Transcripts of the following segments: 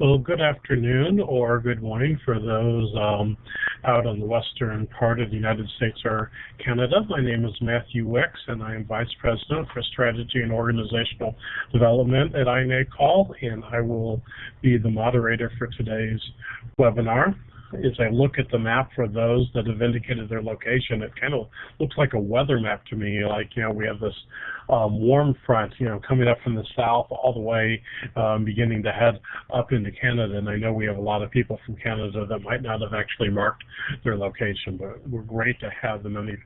Well, good afternoon or good morning for those um, out on the western part of the United States or Canada. My name is Matthew Wicks, and I am Vice President for Strategy and Organizational Development at INACOL, and I will be the moderator for today's webinar as I look at the map for those that have indicated their location, it kind of looks like a weather map to me. Like, you know, we have this um, warm front, you know, coming up from the south all the way, um, beginning to head up into Canada. And I know we have a lot of people from Canada that might not have actually marked their location, but we're great to have the many,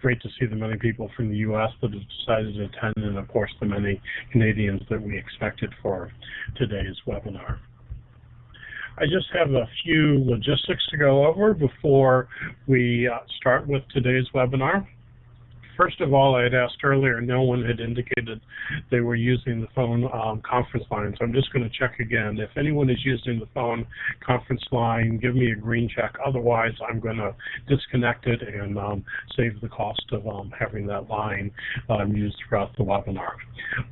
great to see the many people from the U.S. that have decided to attend, and of course the many Canadians that we expected for today's webinar. I just have a few logistics to go over before we uh, start with today's webinar. First of all, I had asked earlier, no one had indicated they were using the phone um, conference line, so I'm just going to check again. If anyone is using the phone conference line, give me a green check. Otherwise, I'm going to disconnect it and um, save the cost of um, having that line um, used throughout the webinar.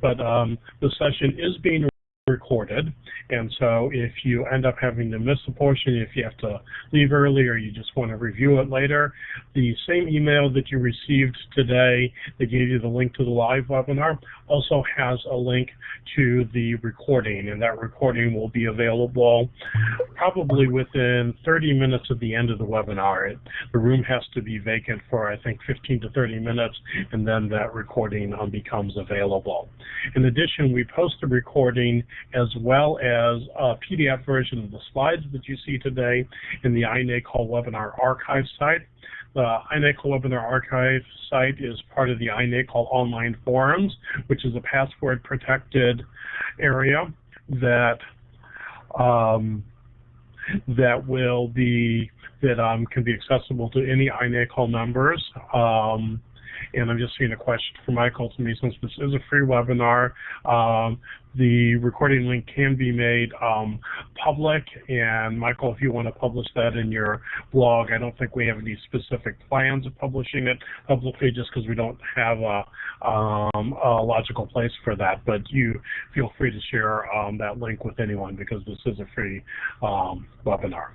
But um, the session is being recorded. And so if you end up having to miss a portion, if you have to leave early or you just want to review it later, the same email that you received today that gave you the link to the live webinar also has a link to the recording. And that recording will be available probably within 30 minutes of the end of the webinar. It, the room has to be vacant for, I think, 15 to 30 minutes, and then that recording um, becomes available. In addition, we post the recording as well as a PDF version of the slides that you see today in the iNACOL webinar archive site. The iNACOL webinar archive site is part of the iNACOL online forums, which is a password protected area that um, that will be that um, can be accessible to any iNACOL members. Um, and I'm just seeing a question from Michael to me since this is a free webinar. Um, the recording link can be made um, public, and Michael, if you want to publish that in your blog, I don't think we have any specific plans of publishing it publicly just because we don't have a, um, a, logical place for that, but you feel free to share um, that link with anyone because this is a free um, webinar.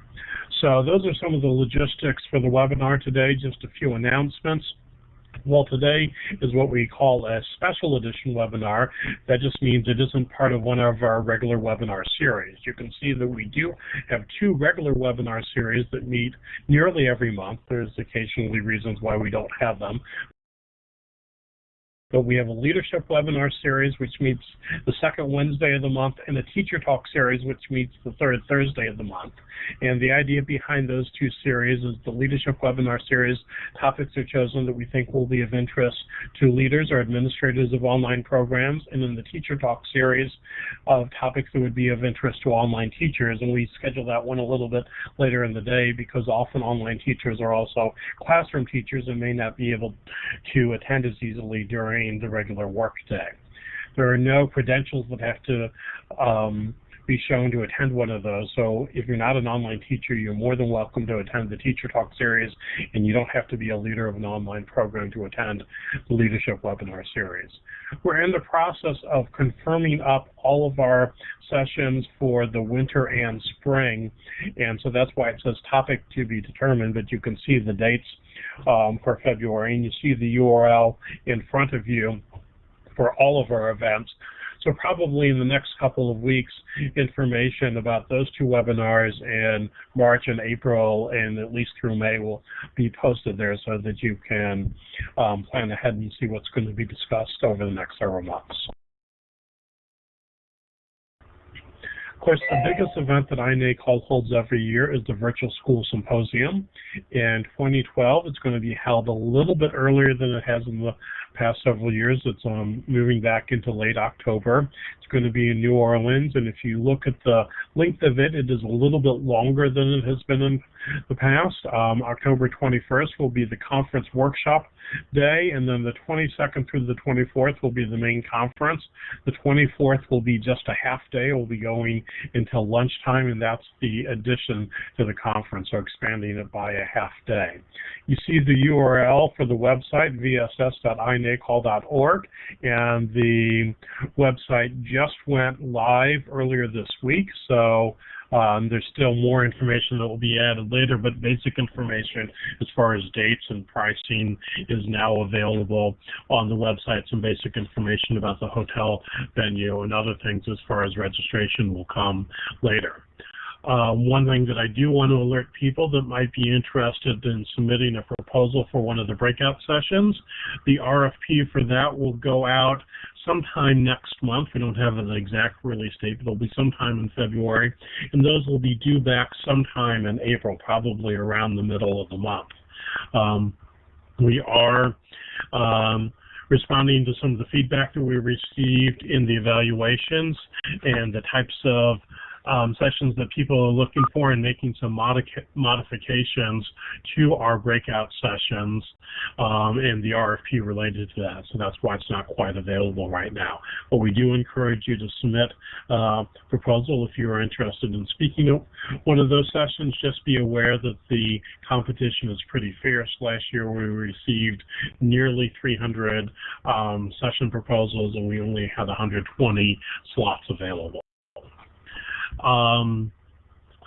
So those are some of the logistics for the webinar today, just a few announcements. Well, today is what we call a special edition webinar. That just means it isn't part of one of our regular webinar series. You can see that we do have two regular webinar series that meet nearly every month. There's occasionally reasons why we don't have them, but we have a leadership webinar series, which meets the second Wednesday of the month, and a teacher talk series, which meets the third Thursday of the month. And the idea behind those two series is the leadership webinar series topics are chosen that we think will be of interest to leaders or administrators of online programs, and in the teacher talk series of topics that would be of interest to online teachers. And we schedule that one a little bit later in the day because often online teachers are also classroom teachers and may not be able to attend as easily during during the regular workday. There are no credentials that have to um, be shown to attend one of those. So if you're not an online teacher, you're more than welcome to attend the Teacher Talk series, and you don't have to be a leader of an online program to attend the Leadership Webinar series. We're in the process of confirming up all of our sessions for the winter and spring, and so that's why it says topic to be determined, but you can see the dates um, for February, and you see the URL in front of you for all of our events. So probably in the next couple of weeks, information about those two webinars in March and April and at least through May will be posted there so that you can um, plan ahead and see what's going to be discussed over the next several months. Of course, the biggest event that INA INACOL holds every year is the Virtual School Symposium. In 2012, it's going to be held a little bit earlier than it has in the past several years. It's um, moving back into late October. Going to be in New Orleans, and if you look at the length of it, it is a little bit longer than it has been in the past. Um, October 21st will be the conference workshop day, and then the 22nd through the 24th will be the main conference. The 24th will be just a half day. We'll be going until lunchtime, and that's the addition to the conference, so expanding it by a half day. You see the URL for the website, vss.inacol.org, and the website just went live earlier this week, so um, there's still more information that will be added later, but basic information as far as dates and pricing is now available on the website. Some basic information about the hotel venue and other things as far as registration will come later. Uh, one thing that I do want to alert people that might be interested in submitting a proposal for one of the breakout sessions, the RFP for that will go out sometime next month. We don't have an exact release date, but it'll be sometime in February. And those will be due back sometime in April, probably around the middle of the month. Um, we are um, responding to some of the feedback that we received in the evaluations and the types of um, sessions that people are looking for and making some modifications to our breakout sessions um, and the RFP related to that. So that's why it's not quite available right now. But we do encourage you to submit a uh, proposal if you are interested in speaking at one of those sessions. Just be aware that the competition is pretty fierce. Last year we received nearly 300 um, session proposals and we only had 120 slots available. Um,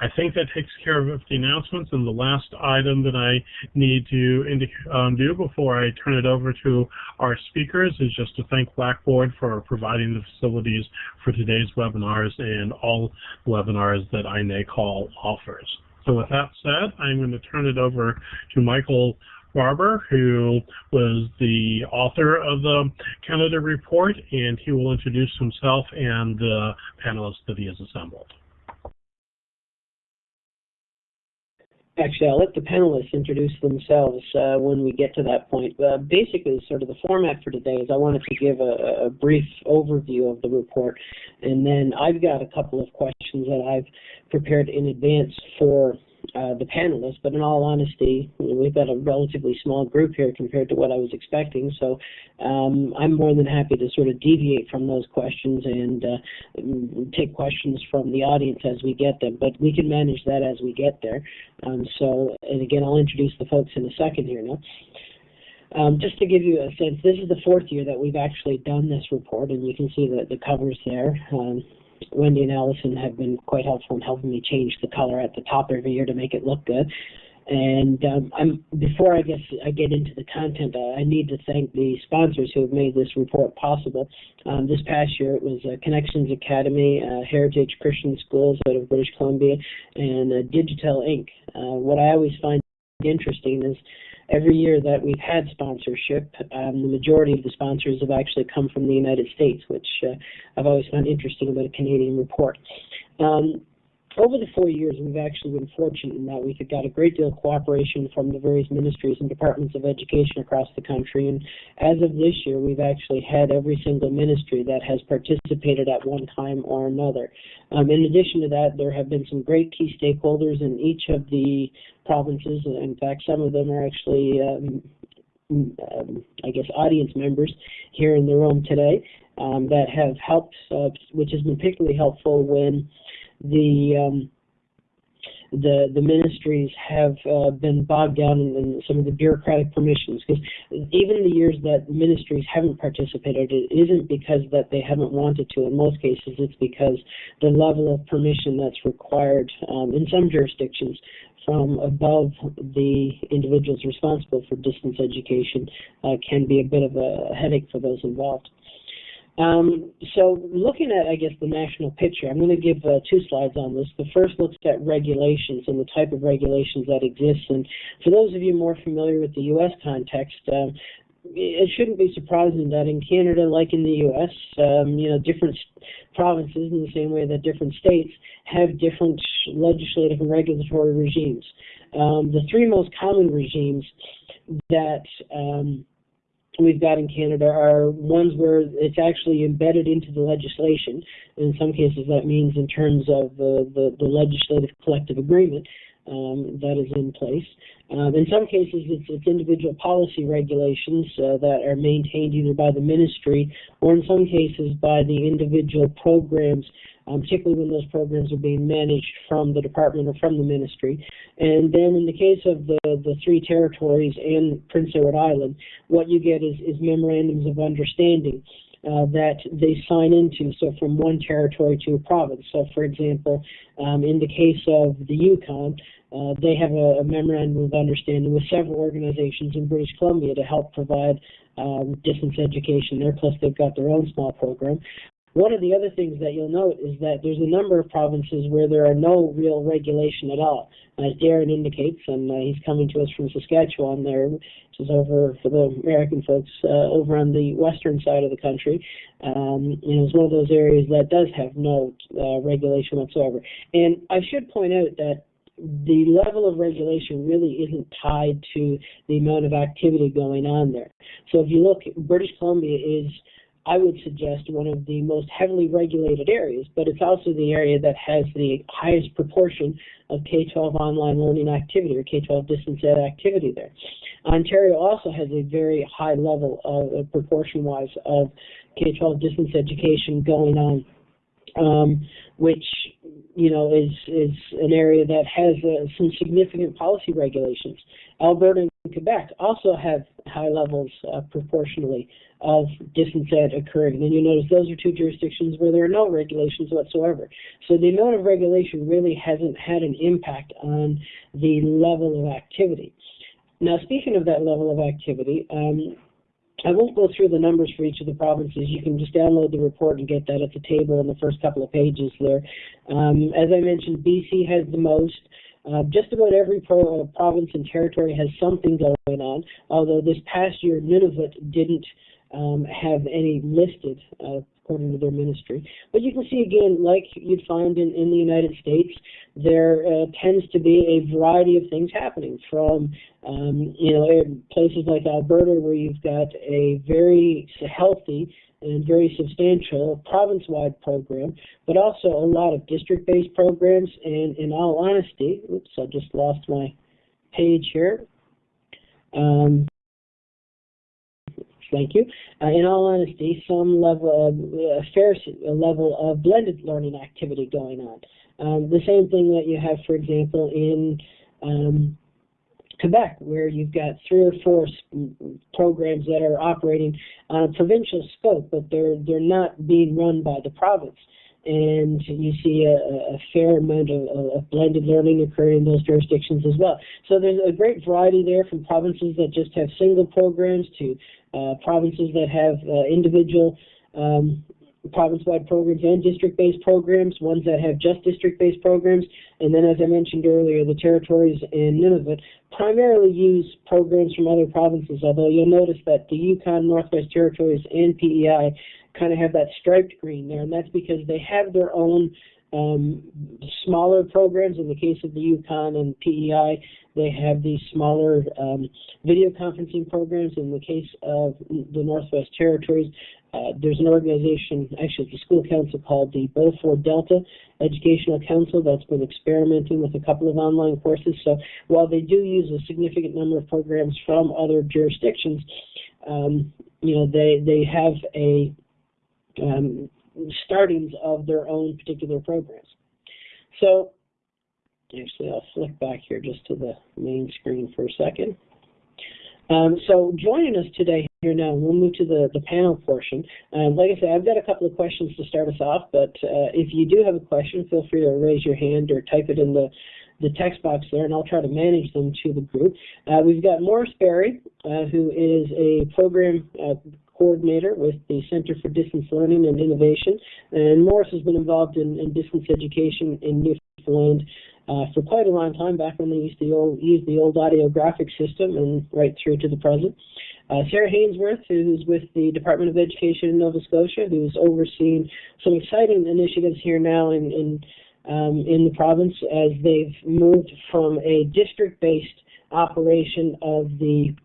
I think that takes care of the announcements. And the last item that I need to um, do before I turn it over to our speakers is just to thank Blackboard for providing the facilities for today's webinars and all webinars that INACOL offers. So with that said, I'm going to turn it over to Michael Barbour, who was the author of the Canada report, and he will introduce himself and the panelists that he has assembled. Actually, I'll let the panelists introduce themselves uh, when we get to that point. Uh, basically, sort of the format for today is I wanted to give a, a, brief overview of the report, and then I've got a couple of questions that I've prepared in advance for uh, the panelists, but in all honesty, we've got a relatively small group here compared to what I was expecting. So um, I'm more than happy to sort of deviate from those questions and uh, take questions from the audience as we get them. But we can manage that as we get there. Um, so, and again, I'll introduce the folks in a second here now. Um, just to give you a sense, this is the fourth year that we've actually done this report, and you can see the, the covers there. Um, Wendy and Allison have been quite helpful in helping me change the color at the top every year to make it look good. And um, I'm before I guess I get into the content, uh, I need to thank the sponsors who have made this report possible. Um, this past year, it was uh, Connections Academy, uh, Heritage Christian Schools out of British Columbia, and uh, Digital Inc. Uh, what I always find interesting is every year that we've had sponsorship, um, the majority of the sponsors have actually come from the United States, which uh, I've always found interesting about a Canadian report. Um, over the four years, we've actually been fortunate in that we've got a great deal of cooperation from the various ministries and departments of education across the country. And as of this year, we've actually had every single ministry that has participated at one time or another. Um, in addition to that, there have been some great key stakeholders in each of the provinces. In fact, some of them are actually, um, um, I guess, audience members here in the room today um, that have helped, uh, which has been particularly helpful when the um, the the ministries have uh, been bogged down in, in, some of the bureaucratic permissions because even the years that ministries haven't participated it isn't because that they haven't wanted to in most cases it's because the level of permission that's required um, in some jurisdictions from above the individuals responsible for distance education uh, can be a bit of a headache for those involved. Um, so looking at, I guess, the national picture, I'm going to give uh, two slides on this. The first looks at regulations and the type of regulations that exist. And for those of you more familiar with the U.S. context, um, it shouldn't be surprising that in Canada, like in the U.S., um, you know, different provinces, in the same way that different states have different legislative and regulatory regimes. Um, the three most common regimes that um, we've got in Canada are ones where it's actually embedded into the legislation. In some cases, that means in terms of the, the, the legislative collective agreement. um, that is in place. Um, in some cases, it's, it's individual policy regulations uh, that are maintained either by the ministry or in some cases by the individual programs, um, particularly when those programs are being managed from the department or from the ministry. And then in the case of the, the three territories and Prince Edward Island, what you get is, is memorandums of understanding. Uh, that they sign into, so from one territory to a province. So, for example, um, in the case of the Yukon, uh, they have a, a, memorandum of understanding with several organizations in British Columbia to help provide um, distance education there, plus they've got their own small program. One of the other things that you'll note is that there's a number of provinces where there are no real regulation at all. As Darren indicates, and uh, he's coming to us from Saskatchewan there, which is over for the American folks, uh, over on the western side of the country. Um, know, it's one of those areas that does have no uh, regulation whatsoever. And I should point out that the level of regulation really isn't tied to the amount of activity going on there. So if you look, British Columbia is I would suggest one of the most heavily regulated areas, but it's also the area that has the highest proportion of K-12 online learning activity or K-12 distance ed activity there. Ontario also has a very high level of, uh, proportion-wise of K-12 distance education going on, um, which you know is is an area that has uh, some significant policy regulations. Alberta and Quebec also have high levels uh, proportionally of distance occurring. And you notice those are two jurisdictions where there are no regulations whatsoever. So the amount of regulation really hasn't had an impact on the level of activity. Now, speaking of that level of activity, um, I won't go through the numbers for each of the provinces. You can just download the report and get that at the table in the first couple of pages there. Um, as I mentioned, BC has the most. Uh, just about every pro, uh, province and territory has something going on, although this past year Nunavut didn't um, have any listed uh, according to their ministry. But you can see again, like you'd find in, in the United States, there uh, tends to be a variety of things happening from, um, you know, places like Alberta where you've got a very healthy and very substantial province-wide program, but also a lot of district-based programs. And in all honesty, oops, I just lost my page here. Um, thank you. Uh, in all honesty, some level of a fair level of blended learning activity going on. Um, the same thing that you have, for example, in um, Quebec, where you've got three or four programs that are operating on a provincial scope, but they're they're not being run by the province and you see a, a fair amount of, of, blended learning occurring in those jurisdictions as well. So there's a great variety there from provinces that just have single programs to uh, provinces that have uh, individual um, province-wide programs and district-based programs, ones that have just district-based programs, and then as I mentioned earlier, the territories in Nunavut primarily use programs from other provinces, although you'll notice that the Yukon, Northwest Territories, and PEI kind of have that striped green there, and that's because they have their own um, smaller programs. In the case of the Yukon and PEI, they have these smaller um, video conferencing programs. In the case of the Northwest Territories, uh, there's an organization, actually a school council called the Beaufort Delta Educational Council that's been experimenting with a couple of online courses. So while they do use a significant number of programs from other jurisdictions, um, you know, they, they have a um, startings of their own particular programs. So, actually, I'll flick back here just to the main screen for a second. Um, so joining us today here now, we'll move to the, the panel portion. Um, like I said, I've got a couple of questions to start us off, but uh, if you do have a question, feel free to raise your hand or type it in the, the text box there, and I'll try to manage them to the group. Uh, we've got Maurice Barry, uh, who is a program uh, coordinator with the Center for Distance Learning and Innovation. And Maurice has been involved in, in distance education in Newfoundland uh, for quite a long time, back when they used the old, the old audio graphic system and right through to the present. Uh, Sarah Hainsworth, who's with the Department of Education in Nova Scotia, who's overseeing some exciting initiatives here now in, in, um, in the province as they've moved from a district-based operation of the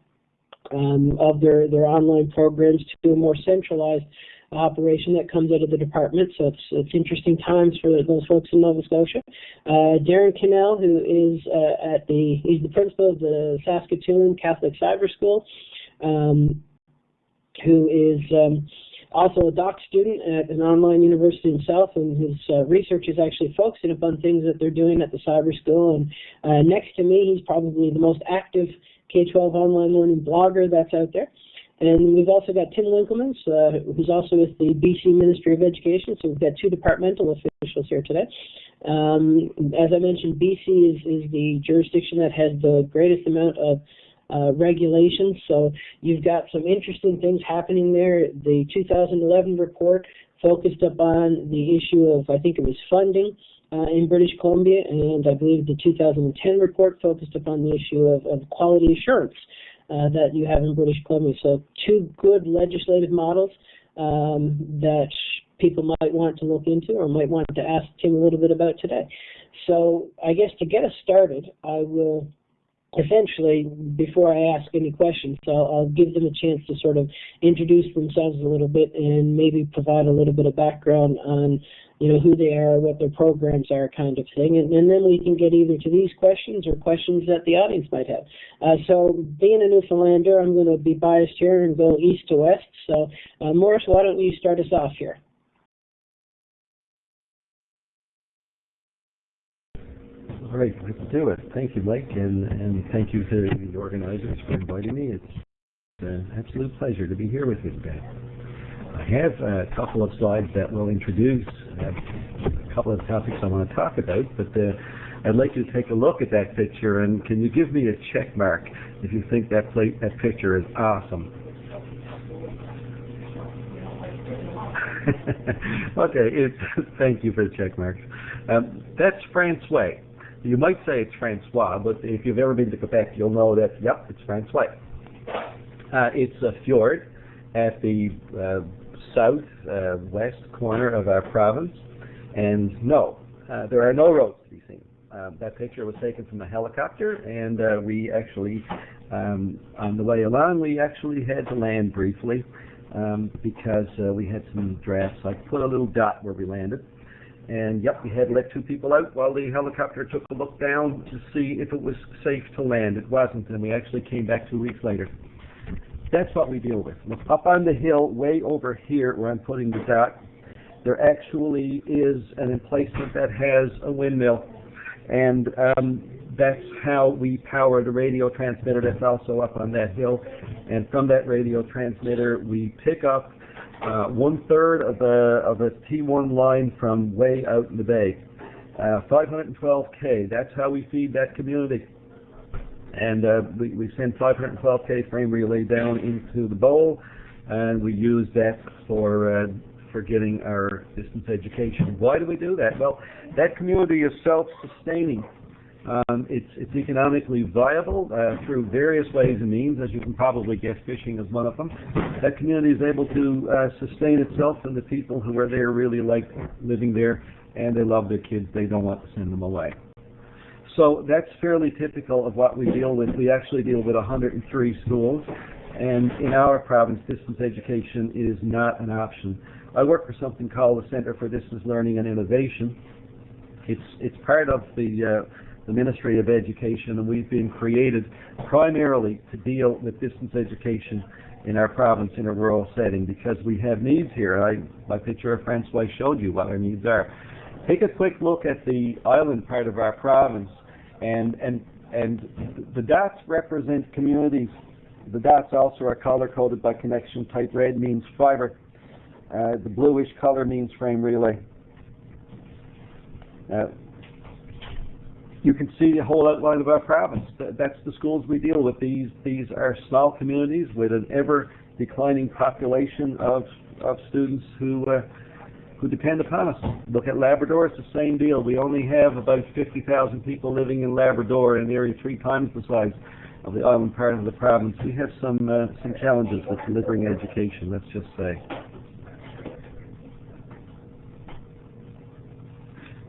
um, of their, their online programs to a more centralized operation that comes out of the department. So it's it's interesting times for those folks in Nova Scotia. Uh, Darren Cannell, who is uh, at the he's the principal of the Saskatoon Catholic Cyber School, um, who is um, also a doc student at an online university himself, and his uh, research is actually focusing upon things that they're doing at the cyber school. And uh, next to me, he's probably the most active K-12 online learning blogger that's out there. And we've also got Tim Winkelmans, uh, who's also with the BC Ministry of Education. So we've got two departmental officials here today. Um, as I mentioned, BC is, is the jurisdiction that has the greatest amount of uh, regulations. So you've got some interesting things happening there. The 2011 report focused upon the issue of, I think it was funding uh, in British Columbia, and I believe the 2010 report focused upon the issue of, of quality assurance uh, that you have in British Columbia. So two good legislative models um, that people might want to look into or might want to ask Tim a little bit about today. So I guess to get us started, I will essentially, before I ask any questions, so I'll give them a chance to sort of introduce themselves a little bit and maybe provide a little bit of background on, you know, who they are, what their programs are, kind of thing, and, and then we can get either to these questions or questions that the audience might have. Uh, so, being a Newfoundlander, I'm going to be biased here and go east to west. So, uh, Maurice, why don't you start us off here? All right, let's do it. Thank you, Mike, and, and thank you to the organizers for inviting me. It's an absolute pleasure to be here with you today. I have a couple of slides that will introduce uh, a couple of topics I want to talk about, but uh, I'd like you to take a look at that picture, and can you give me a check mark if you think that, that picture is awesome? okay, it's, thank you for the check marks. Um, that's Francois. You might say it's Francois, but if you've ever been to Quebec, you'll know that, yep, it's Francois. Uh, it's a fjord at the uh, south-west uh, corner of our province, and no, uh, there are no roads to be seen. Um, that picture was taken from a helicopter, and uh, we actually, um, on the way along, we actually had to land briefly um, because uh, we had some drafts. I put a little dot where we landed. And yep, we had let two people out while the helicopter took a look down to see if it was safe to land. It wasn't, and we actually came back two weeks later. That's what we deal with. Look, up on the hill, way over here where I'm putting the dot, there actually is an emplacement that has a windmill. And um, that's how we power the radio transmitter that's also up on that hill. And from that radio transmitter, we pick up uh, one third of a of a T1 line from way out in the bay. Uh, 512k. That's how we feed that community. And uh, we, we send 512k frame relay down into the bowl, and we use that for uh, for getting our distance education. Why do we do that? Well, that community is self-sustaining. Um, it's, it's economically viable uh, through various ways and means, as you can probably guess, fishing is one of them. That community is able to uh, sustain itself, and the people who are there really like living there, and they love their kids. They don't want to send them away. So that's fairly typical of what we deal with. We actually deal with 103 schools, and in our province, distance education is not an option. I work for something called the Center for Distance Learning and Innovation. It's it's part of the uh, the Ministry of Education, and we've been created primarily to deal with distance education in our province in a rural setting because we have needs here. I, my picture of Francois showed you what our needs are. Take a quick look at the island part of our province, and and and the dots represent communities. The dots also are color coded by connection. Type red means fiber. Uh, the bluish color means frame relay. Uh, you can see the whole outline of our province. That's the schools we deal with. These these are small communities with an ever declining population of of students who uh, who depend upon us. Look at Labrador; it's the same deal. We only have about 50,000 people living in Labrador, an area three times the size of the island part of the province. We have some uh, some challenges with delivering education. Let's just say.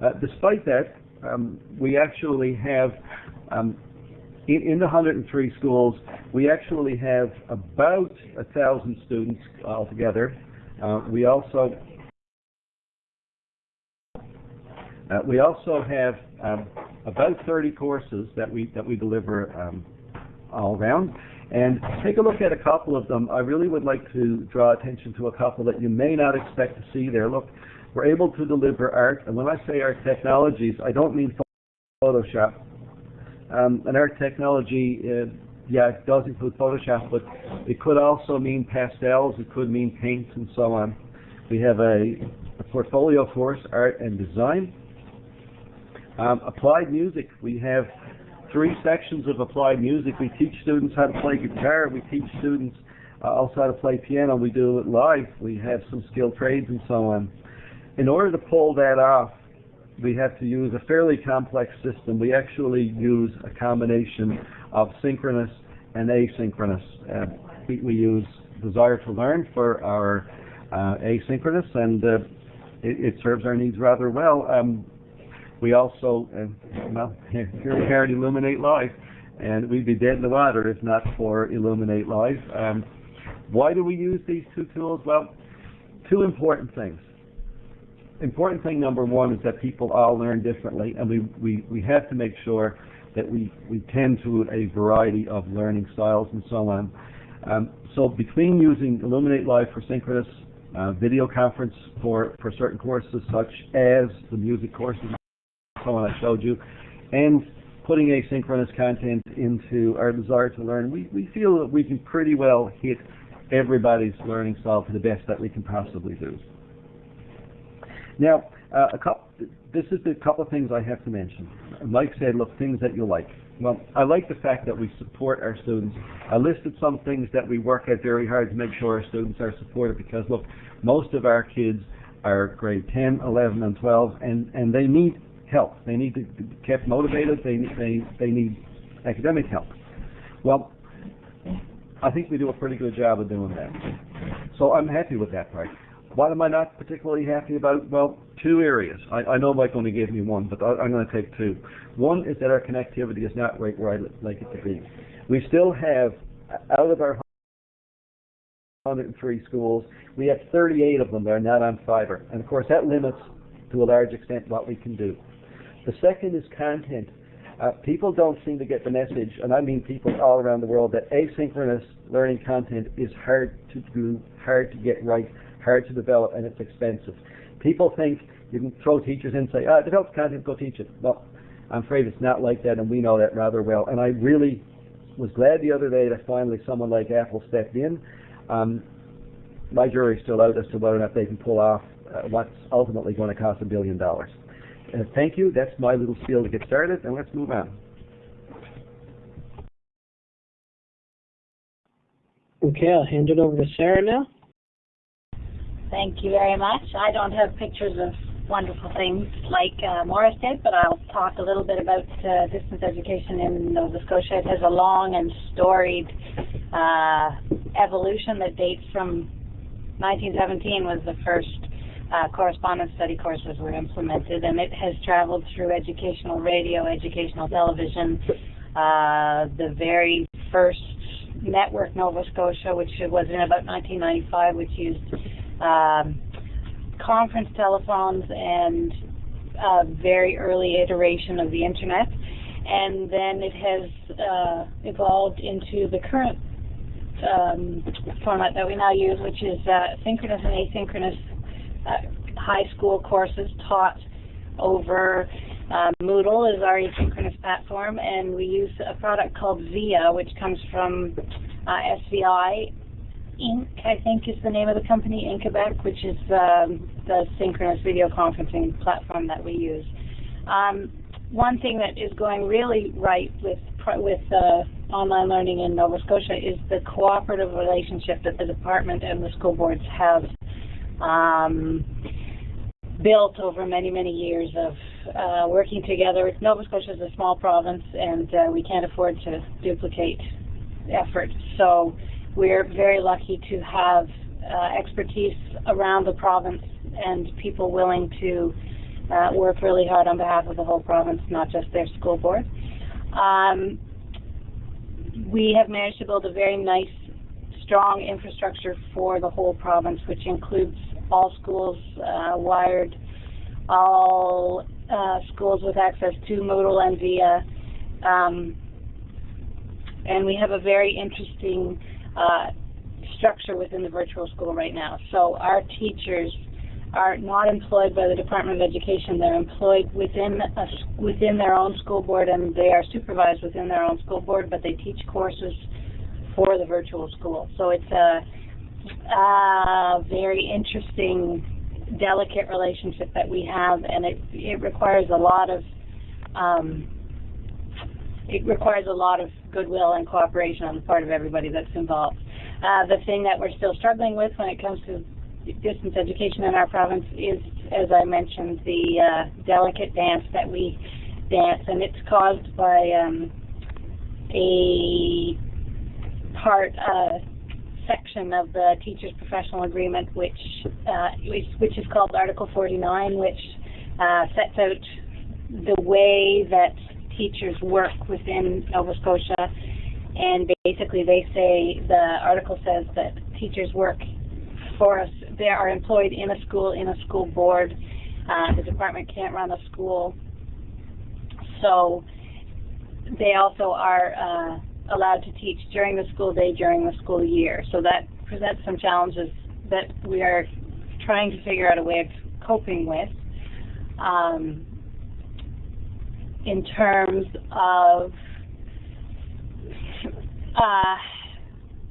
Uh, despite that, um, we actually have, um, in, in, the 103 schools, we actually have about a thousand students altogether. Uh, we also uh, we also have um, about 30 courses that we that we deliver um, all around. And take a look at a couple of them. I really would like to draw attention to a couple that you may not expect to see there. Look, we're able to deliver art, and when I say art technologies, I don't mean Photoshop. Um, and art technology, uh, yeah, it does include Photoshop, but it could also mean pastels, it could mean paints, and so on. We have a, a portfolio course, art and design. Um, applied music, we have three sections of applied music. We teach students how to play guitar. We teach students uh, also how to play piano. We do it live. We have some skilled trades and so on. In order to pull that off, we have to use a fairly complex system. We actually use a combination of synchronous and asynchronous. Uh, we, we, use Desire2Learn for our uh, asynchronous, and uh, it, it, serves our needs rather well. Um, we also, uh, well, here we are at Elluminate Live, and we'd be dead in the water if not for Elluminate Live. Um, why do we use these two tools? Well, two important things. Important thing number one is that people all learn differently, and we, we, we have to make sure that we, we tend to a variety of learning styles and so on. Um, so between using Elluminate Live for synchronous, uh, video conference for, for certain courses such as the music courses one I showed you, and putting asynchronous content into our Desire2Learn, we, we feel that we can pretty well hit everybody's learning style to the best that we can possibly do. Now, uh, a couple, this is the couple of things I have to mention. Mike said, look, things that you like. Well, I like the fact that we support our students. I listed some things that we work at very hard to make sure our students are supported because, look, most of our kids are grade 10, 11, and 12, and, and they need help. They need to be kept motivated. They, they, they need academic help. Well, I think we do a pretty good job of doing that. So I'm happy with that part. What am I not particularly happy about? Well, two areas. I, I know Mike only gave me one, but I, am going to take two. One is that our connectivity is not right where I'd like it to be. We still have, out of our 103 schools, we have 38 of them that are not on fiber. And of course, that limits to a large extent what we can do. The second is content. Uh, people don't seem to get the message, and I mean people all around the world, that asynchronous learning content is hard to do, hard to get right, hard to develop, and it's expensive. People think you can throw teachers in and say, ah, develop content, go teach it. Well, I'm afraid it's not like that, and we know that rather well. And I really was glad the other day that finally someone like Apple stepped in. Um, my jury's still out as to whether or not they can pull off uh, what's ultimately going to cost a billion dollars. Uh, thank you. That's my little spiel to get started, and let's move on. Okay, I'll hand it over to Sarah now. Thank you very much. I don't have pictures of wonderful things like uh, Maurice did, but I'll talk a little bit about uh, distance education in Nova Scotia. It has a long and storied uh, evolution that dates from 1917 was the first uh, correspondence study courses were implemented, and it has traveled through educational radio, educational television, uh, the very first network Nova Scotia, which was in about 1995, which used um, conference telephones and a very early iteration of the internet. And then it has uh, evolved into the current um, format that we now use, which is uh, synchronous and asynchronous high school courses taught over uh, Moodle is our asynchronous platform, and we use a product called VIA, which comes from uh, SVI Inc. I think is the name of the company in Quebec, which is um, the synchronous video conferencing platform that we use. Um, one thing that is going really right with with uh, online learning in Nova Scotia is the cooperative relationship that the department and the school boards have um, built over many, many years of uh, working together. Nova Scotia is a small province, and uh, we can't afford to duplicate effort. So we're very lucky to have uh, expertise around the province and people willing to uh, work really hard on behalf of the whole province, not just their school board. Um, we have managed to build a very nice strong infrastructure for the whole province, which includes all schools uh, wired, all uh, schools with access to Moodle and VIA. Um, and we have a very interesting uh, structure within the virtual school right now. So our teachers are not employed by the Department of Education. They're employed within a, within their own school board, and they are supervised within their own school board. But they teach courses for the virtual school. So it's a, a very interesting, delicate relationship that we have, and it it requires a lot of um, it requires a lot of goodwill and cooperation on the part of everybody that's involved. Uh, the thing that we're still struggling with when it comes to distance education in our province is, as I mentioned, the uh, delicate dance that we dance, and it's caused by um, a part uh, section of the teachers' professional agreement, which uh, which, which is called Article 49, which uh, sets out the way that teachers work within Nova Scotia. And basically, they say the article says that teachers work for us. They are employed in a school, in a school board. Uh, the department can't run a school. So they also are uh, allowed to teach during the school day, during the school year. So that presents some challenges that we are trying to figure out a way of coping with. Um, in terms of uh,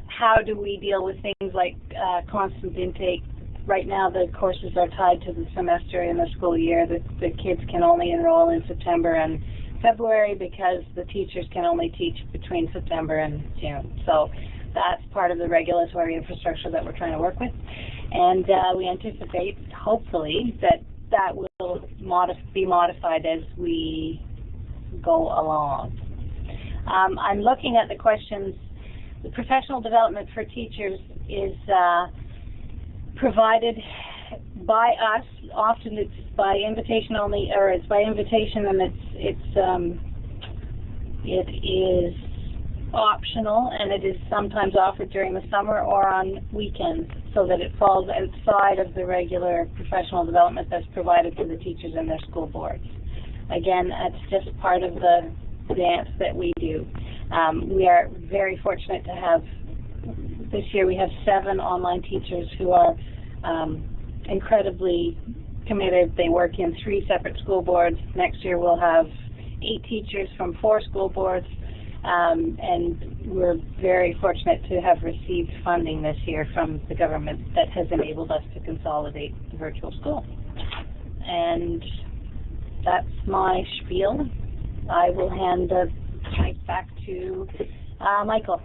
how do we deal with things like uh, constant intake. Right now, the courses are tied to the semester in the school year. The, the kids can only enroll in September and February because the teachers can only teach between September and June. So that's part of the regulatory infrastructure that we're trying to work with. And uh, we anticipate, hopefully, that that will modif be modified as we go along. Um, I'm looking at the questions. The professional development for teachers is uh, provided by us. Often it's by invitation only, or it's by invitation, and it's it's um, it is optional, and it is sometimes offered during the summer or on weekends, so that it falls outside of the regular professional development that's provided to the teachers and their school boards again, that's just part of the dance that we do. Um, we are very fortunate to have, this year we have seven online teachers who are um, incredibly committed. They work in three separate school boards. Next year we'll have eight teachers from four school boards. Um, and we're very fortunate to have received funding this year from the government that has enabled us to consolidate the virtual school. And that's my spiel. I will hand the mic back to uh, Michael.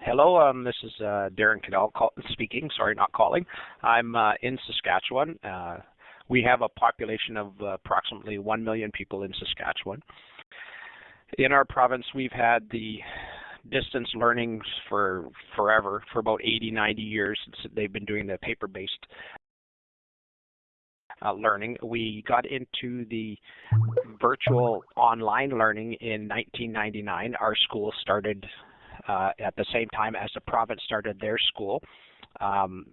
Hello, um, this is uh, Darren Cannell speaking. Sorry, not calling. I'm uh, in Saskatchewan. Uh, we have a population of approximately 1 million people in Saskatchewan. In our province, we've had the distance learning for forever, for about 80, 90 years. They've been doing the paper-based uh, learning. We got into the virtual online learning in 1999. Our school started uh, at the same time as the province started their school. Um,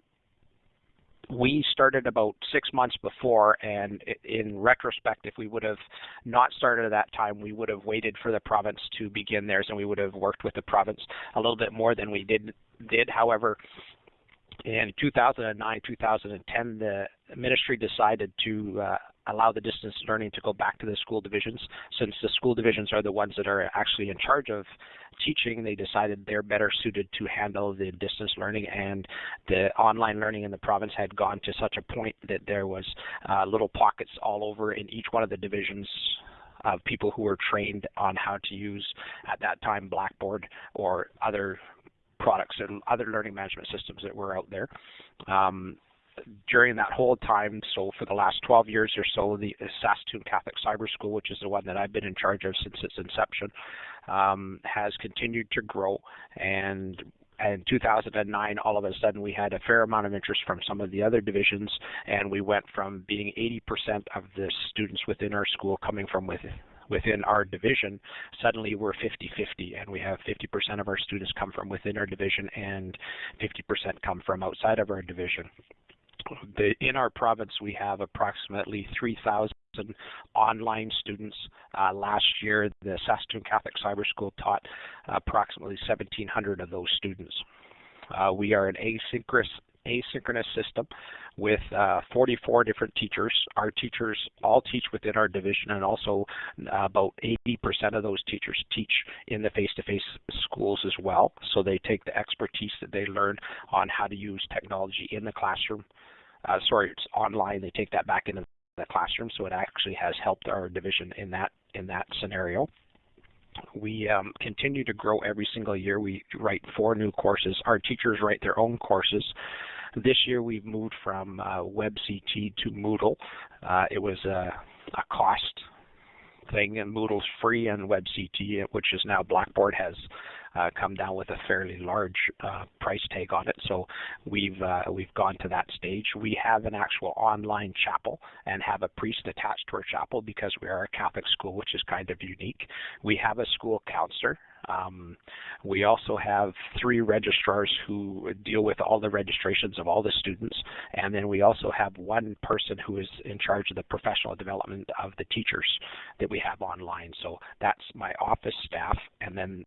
we started about six months before, and in retrospect, if we would have not started at that time, we would have waited for the province to begin theirs, and we would have worked with the province a little bit more than we did. Did, however, in 2009, 2010, the ministry decided to uh, allow the distance learning to go back to the school divisions. Since the school divisions are the ones that are actually in charge of teaching, they decided they're better suited to handle the distance learning and the online learning in the province had gone to such a point that there was uh, little pockets all over in each one of the divisions of people who were trained on how to use at that time Blackboard or other products and other learning management systems that were out there. Um, during that whole time, so for the last 12 years or so, the Saskatoon Catholic Cyber School, which is the one that I've been in charge of since its inception, um, has continued to grow. And in 2009, all of a sudden we had a fair amount of interest from some of the other divisions, and we went from being 80% of the students within our school coming from within within our division, suddenly we're 50-50 and we have 50% of our students come from within our division and 50% come from outside of our division. The, in our province, we have approximately 3,000 online students. Uh, last year, the Saskatoon Catholic Cyber School taught approximately 1,700 of those students. Uh, we are an asynchronous asynchronous system with uh, 44 different teachers. Our teachers all teach within our division, and also uh, about 80% of those teachers teach in the face-to-face schools as well. So they take the expertise that they learn on how to use technology in the classroom. Uh, sorry, it's online. They take that back into the classroom, so it actually has helped our division in that in that scenario. We um, continue to grow every single year. We write four new courses. Our teachers write their own courses. This year we've moved from uh, WebCT to Moodle. Uh, it was a, a cost thing, and Moodle's free, and WebCT, which is now Blackboard, has uh, come down with a fairly large uh, price tag on it. So we've uh, we've gone to that stage. We have an actual online chapel and have a priest attached to our chapel because we are a Catholic school, which is kind of unique. We have a school counselor um, we also have three registrars who deal with all the registrations of all the students, and then we also have one person who is in charge of the professional development of the teachers that we have online. So that's my office staff, and then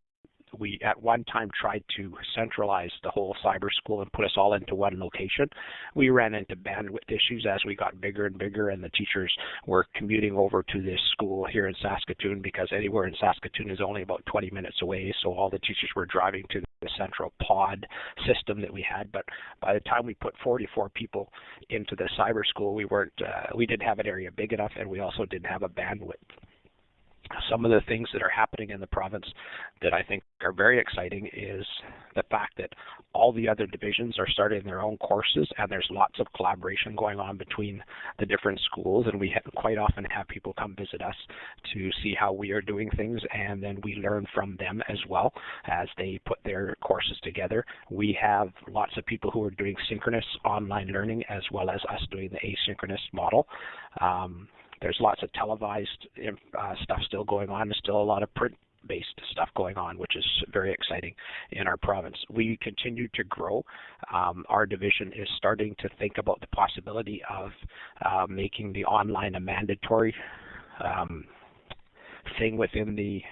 we at one time tried to centralize the whole cyber school and put us all into one location. We ran into bandwidth issues as we got bigger and bigger, and the teachers were commuting over to this school here in Saskatoon because anywhere in Saskatoon is only about 20 minutes away. So all the teachers were driving to the central pod system that we had. But by the time we put 44 people into the cyber school, we weren't, uh, we didn't have an area big enough, and we also didn't have a bandwidth some of the things that are happening in the province that I think are very exciting is the fact that all the other divisions are starting their own courses and there's lots of collaboration going on between the different schools and we quite often have people come visit us to see how we are doing things and then we learn from them as well as they put their courses together. We have lots of people who are doing synchronous online learning as well as us doing the asynchronous model. Um, there's lots of televised uh, stuff still going on. There's still a lot of print based stuff going on, which is very exciting in our province. We continue to grow. Um, our division is starting to think about the possibility of uh, making the online a mandatory um, thing within the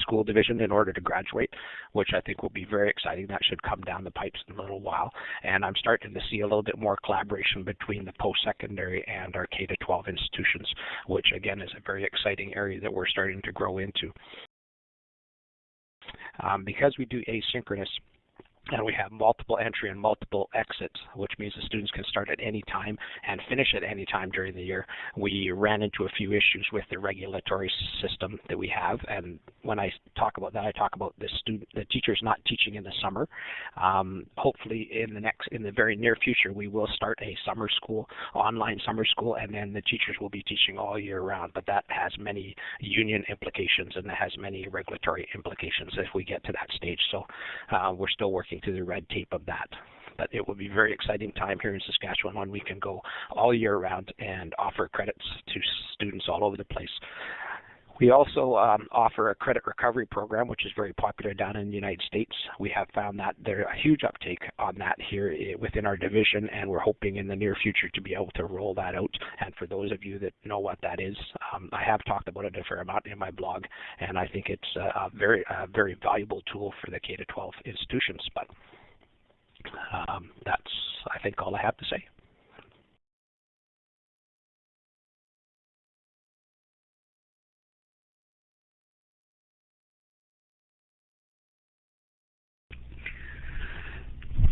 school division in order to graduate, which I think will be very exciting. That should come down the pipes in a little while. And I'm starting to see a little bit more collaboration between the post-secondary and our K-12 institutions, which again is a very exciting area that we're starting to grow into. Um, because we do asynchronous, and we have multiple entry and multiple exits, which means the students can start at any time and finish at any time during the year. We ran into a few issues with the regulatory system that we have, and when I talk about that, I talk about the student, the teachers not teaching in the summer. Um, hopefully, in the next, in the very near future, we will start a summer school, online summer school, and then the teachers will be teaching all year round. But that has many union implications and it has many regulatory implications if we get to that stage. So uh, we're still working through the red tape of that. But it will be a very exciting time here in Saskatchewan when we can go all year round and offer credits to students all over the place. We also um, offer a credit recovery program, which is very popular down in the United States. We have found that there's a huge uptake on that here eh, within our division, and we're hoping in the near future to be able to roll that out. And for those of you that know what that is, um, I have talked about it a fair amount in my blog, and I think it's a, very, a very valuable tool for the K-12 institutions. But um, that's, I think, all I have to say.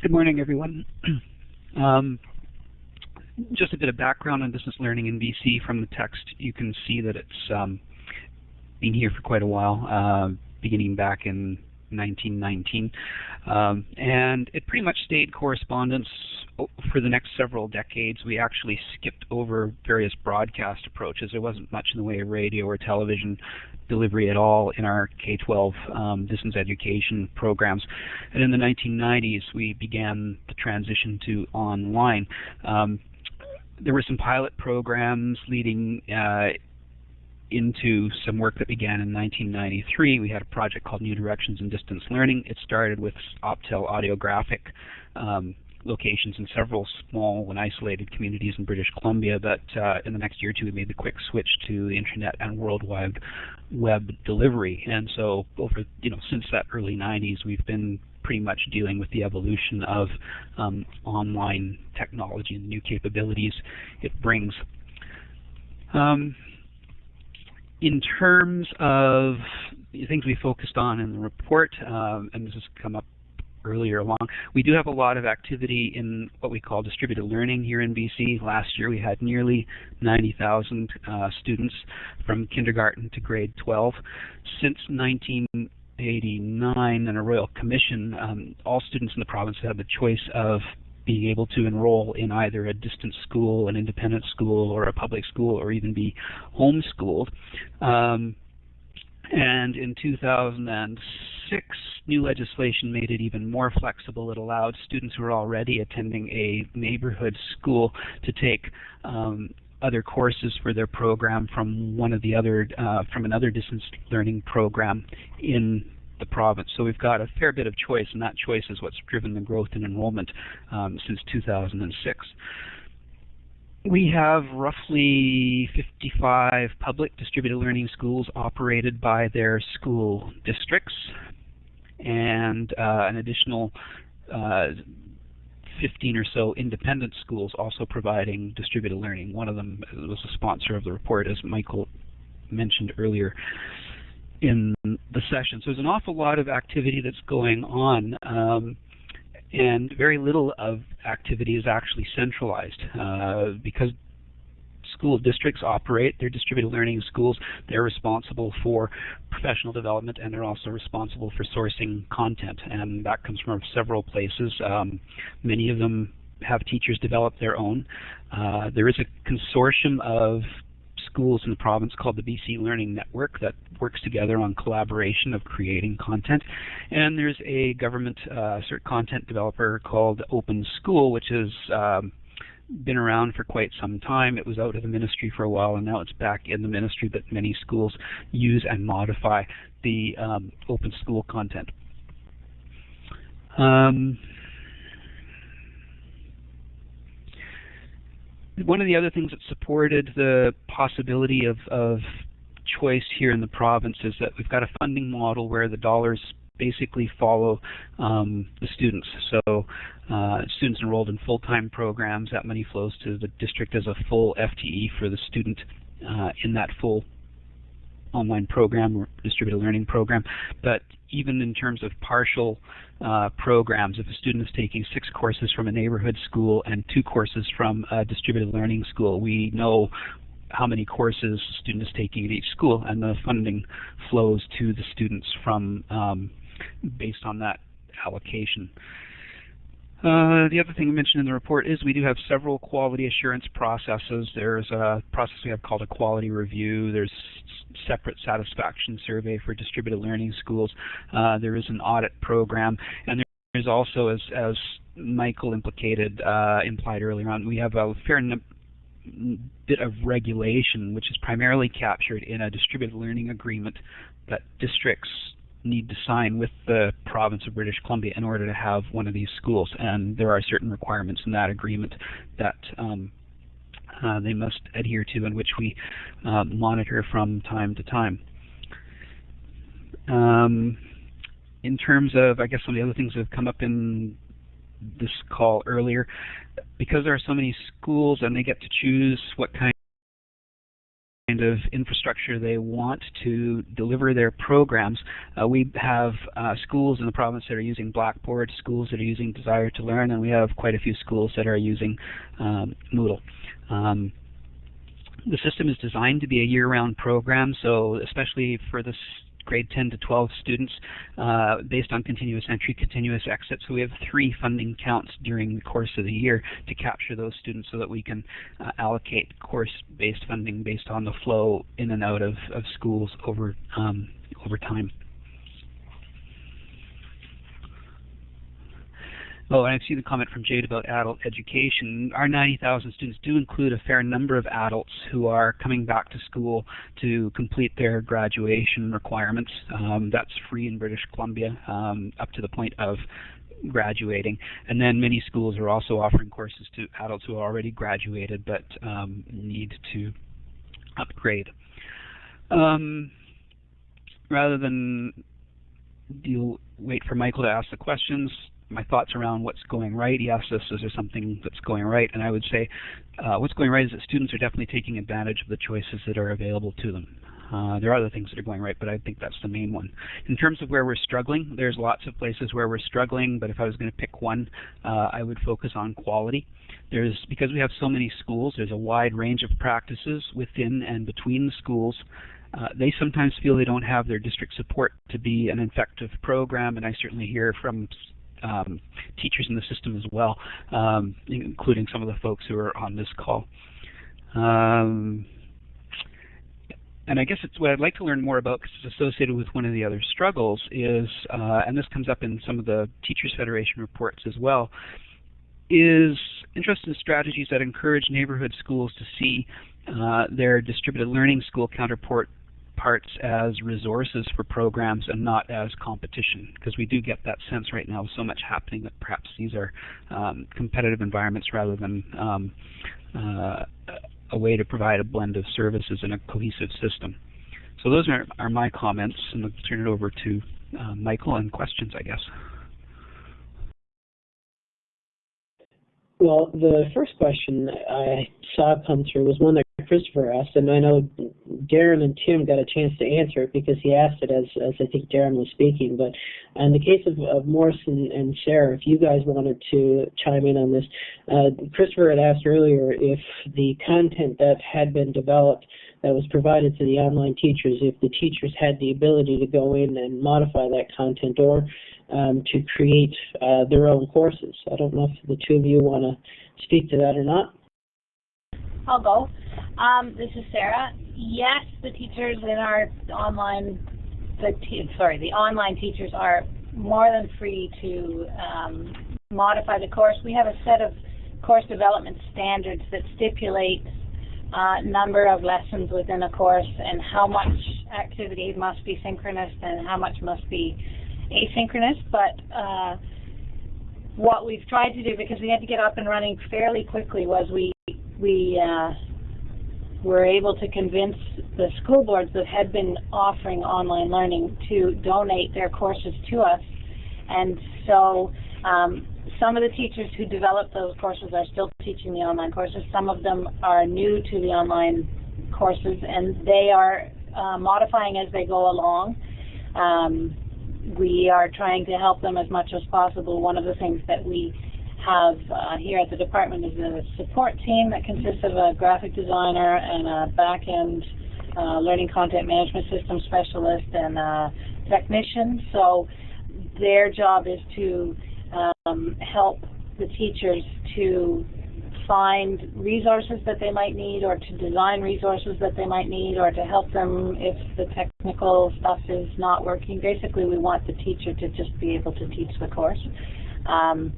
Good morning, everyone. um, just a bit of background on distance learning in BC from the text. You can see that it's um, been here for quite a while, uh, beginning back in 1919. Um, and it pretty much stayed correspondence for the next several decades. We actually skipped over various broadcast approaches. There wasn't much in the way of radio or television delivery at all in our K-12 um, distance education programs. And in the 1990s, we began the transition to online. Um, there were some pilot programs leading uh, into some work that began in 1993. We had a project called New Directions in Distance Learning. It started with Optel audiographic um, locations in several small and isolated communities in British Columbia, but uh, in the next year or two we made the quick switch to the internet and worldwide web delivery. And so over, you know, since that early 90s we've been pretty much dealing with the evolution of um, online technology and the new capabilities it brings. Um, in terms of the things we focused on in the report, um, and this has come up earlier along. We do have a lot of activity in what we call distributed learning here in BC. Last year we had nearly 90,000 uh, students from kindergarten to grade 12. Since 1989 and a Royal Commission, um, all students in the province have the choice of being able to enroll in either a distance school, an independent school, or a public school, or even be homeschooled. Um, and in 2006, new legislation made it even more flexible. It allowed students who were already attending a neighborhood school to take um, other courses for their program from one of the other uh, from another distance learning program in the province. So we've got a fair bit of choice, and that choice is what's driven the growth in enrollment um, since 2006. We have roughly 55 public distributed learning schools operated by their school districts and uh, an additional uh, 15 or so independent schools also providing distributed learning. One of them was a sponsor of the report, as Michael mentioned earlier in the session. So there's an awful lot of activity that's going on. Um, and very little of activity is actually centralized uh, because school districts operate their distributed learning schools. They're responsible for professional development and they're also responsible for sourcing content and that comes from several places. Um, many of them have teachers develop their own. Uh, there is a consortium of schools in the province called the BC Learning Network that works together on collaboration of creating content. And there's a government uh, cert content developer called Open School, which has um, been around for quite some time. It was out of the ministry for a while, and now it's back in the ministry, but many schools use and modify the um, open school content. Um, one of the other things that supported the possibility of, of choice here in the province is that we've got a funding model where the dollars basically follow um, the students. So uh, students enrolled in full-time programs, that money flows to the district as a full FTE for the student uh, in that full online program or distributed learning program. But even in terms of partial uh, programs, if a student is taking six courses from a neighborhood school and two courses from a distributed learning school, we know how many courses a student is taking at each school, and the funding flows to the students from um, based on that allocation. Uh, the other thing I mentioned in the report is we do have several quality assurance processes. There's a process we have called a quality review. There's separate satisfaction survey for distributed learning schools. Uh, there is an audit program, and there's also, as, as Michael implicated, uh, implied earlier on, we have a fair bit of regulation, which is primarily captured in a distributed learning agreement that districts need to sign with the province of British Columbia in order to have one of these schools. And there are certain requirements in that agreement that um, uh, they must adhere to and which we uh, monitor from time to time. Um, in terms of, I guess some of the other things that have come up in this call earlier, because there are so many schools and they get to choose what kind kind of infrastructure they want to deliver their programs. Uh, we have uh, schools in the province that are using Blackboard, schools that are using Desire2Learn, and we have quite a few schools that are using um, Moodle. Um, the system is designed to be a year-round program, so especially for the grade 10 to 12 students uh, based on continuous entry, continuous exit. So we have three funding counts during the course of the year to capture those students so that we can uh, allocate course-based funding based on the flow in and out of, of schools over um, over time. Oh, and I see the comment from Jade about adult education. Our 90,000 students do include a fair number of adults who are coming back to school to complete their graduation requirements. Um, that's free in British Columbia um, up to the point of graduating. And then many schools are also offering courses to adults who already graduated but um, need to upgrade. Um, rather than deal, wait for Michael to ask the questions, my thoughts around what's going right. He asked us, is there something that's going right? And I would say uh, what's going right is that students are definitely taking advantage of the choices that are available to them. Uh, there are other things that are going right, but I think that's the main one. In terms of where we're struggling, there's lots of places where we're struggling, but if I was going to pick one, uh, I would focus on quality. There's Because we have so many schools, there's a wide range of practices within and between the schools. Uh, they sometimes feel they don't have their district support to be an effective program, and I certainly hear from um, teachers in the system as well, um, including some of the folks who are on this call. Um, and I guess it's what I'd like to learn more about because it's associated with one of the other struggles is, uh, and this comes up in some of the Teachers Federation reports as well, is interest in strategies that encourage neighborhood schools to see uh, their distributed learning school counterpart parts as resources for programs and not as competition because we do get that sense right now so much happening that perhaps these are um, competitive environments rather than um, uh, a way to provide a blend of services in a cohesive system. So those are, are my comments and I'll turn it over to uh, Michael and questions I guess. Well, the first question I saw come through was one that Christopher asked, and I know Darren and Tim got a chance to answer it because he asked it as, as I think Darren was speaking. But in the case of, of Maurice and, and Sarah, if you guys wanted to chime in on this, uh, Christopher had asked earlier if the content that had been developed that was provided to the online teachers, if the teachers had the ability to go in and modify that content or um, to create uh, their own courses. I don't know if the two of you want to speak to that or not. I'll go. Um, this is Sarah. Yes, the teachers in our online, the sorry, the online teachers are more than free to um, modify the course. We have a set of course development standards that stipulate uh, number of lessons within a course and how much activity must be synchronous and how much must be asynchronous. But uh, what we've tried to do, because we had to get up and running fairly quickly, was we we uh, were able to convince the school boards that had been offering online learning to donate their courses to us. And so um, some of the teachers who developed those courses are still teaching the online courses. Some of them are new to the online courses, and they are uh, modifying as they go along. Um, we are trying to help them as much as possible. One of the things that we have uh, here at the department is a support team that consists of a graphic designer and a back-end uh, learning content management system specialist and a technician. So their job is to um, help the teachers to find resources that they might need or to design resources that they might need or to help them if the technical stuff is not working. Basically, we want the teacher to just be able to teach the course. Um,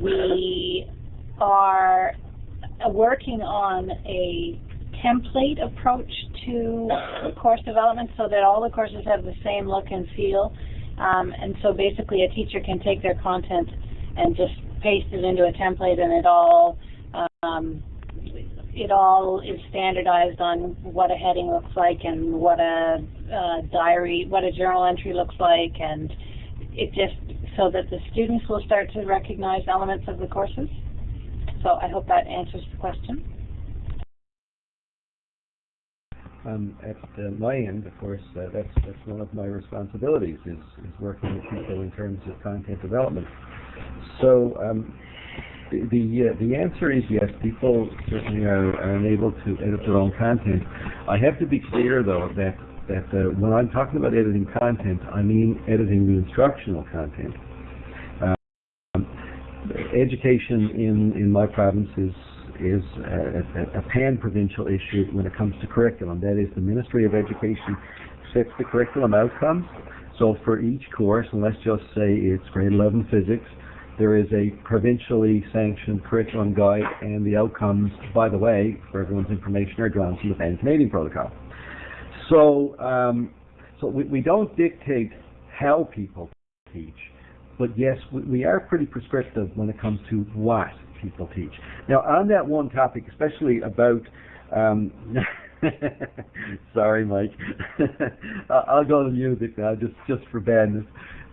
we are working on a template approach to course development so that all the courses have the same look and feel. Um, and so basically a teacher can take their content and just paste it into a template and it all um, it all is standardized on what a heading looks like and what a uh, diary, what a journal entry looks like, and it just so that the students will start to recognize elements of the courses. So I hope that answers the question. Um, at uh, my end, of course, uh, that's that's one of my responsibilities is, is working with people in terms of content development. So um, the the, uh, the answer is yes. People certainly are, are unable to edit their own content. I have to be clear, though, that that uh, when I'm talking about editing content, I mean editing the instructional content. Um, education in, in my province is is a, a, a pan-provincial issue when it comes to curriculum. That is, the Ministry of Education sets the curriculum outcomes. So for each course, and let's just say it's grade 11 physics, there is a provincially sanctioned curriculum guide, and the outcomes, by the way, for everyone's information, are drawn from the Pan-Canadian Protocol. So, um, so we, we don't dictate how people teach, but yes, we, we are pretty prescriptive when it comes to what people teach. Now, on that one topic, especially about, um, sorry, Mike, I'll go to music now, just just for badness.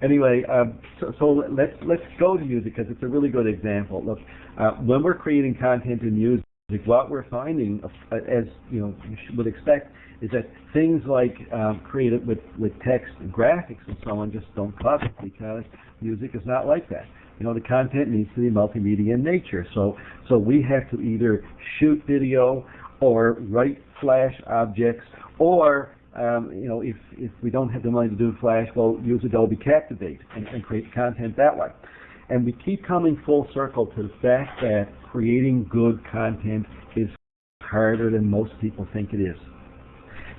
Anyway, um, so, so let's let's go to music because it's a really good example. Look, uh, when we're creating content in music, what we're finding, uh, as you know, you would expect, is that things like um, created with with text and graphics and so on just don't cut it because music is not like that you know, the content needs to be multimedia in nature. So, so we have to either shoot video or write Flash objects, or um, you know, if if we don't have the money to do Flash, well, use Adobe Captivate and, and create content that way. And we keep coming full circle to the fact that creating good content is harder than most people think it is.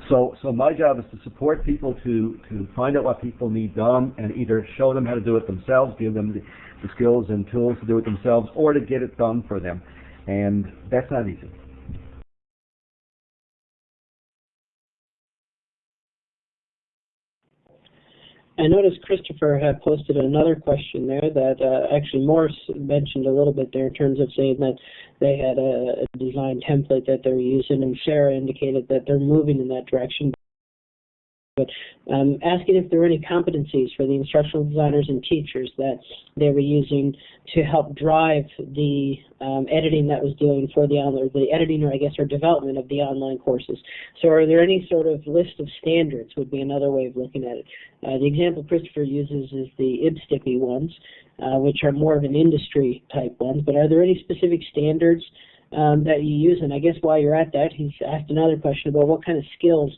So, so my job is to support people to, to find out what people need done and either show them how to do it themselves, give them the, the skills and tools to do it themselves, or to get it done for them. And that's not easy. I noticed Christopher had posted another question there that uh, actually Maurice mentioned a little bit there in terms of saying that they had a, a design template that they're using, and Sarah indicated that they're moving in that direction but um, asking if there were any competencies for the instructional designers and teachers that they were using to help drive the um, editing that was doing for the online, the editing or I guess or development of the online courses. So are there any sort of list of standards would be another way of looking at it. Uh, the example Christopher uses is the IBSTPI ones, uh, which are more of an industry type ones, but are there any specific standards um, that you use? And I guess while you're at that, he's asked another question about what kind of skills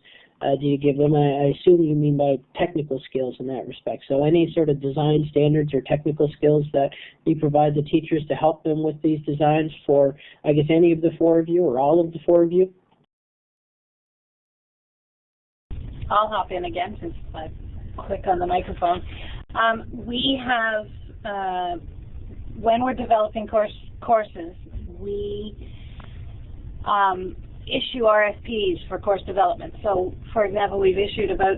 uh, do you give them? I, I assume you mean by technical skills in that respect. So any sort of design standards or technical skills that you provide the teachers to help them with these designs for, I guess, any of the four of you or all of the four of you? I'll hop in again since I click on the microphone. Um, we have, uh, when we're developing course courses, we um, issue RFPs for course development. So, for example, we've issued about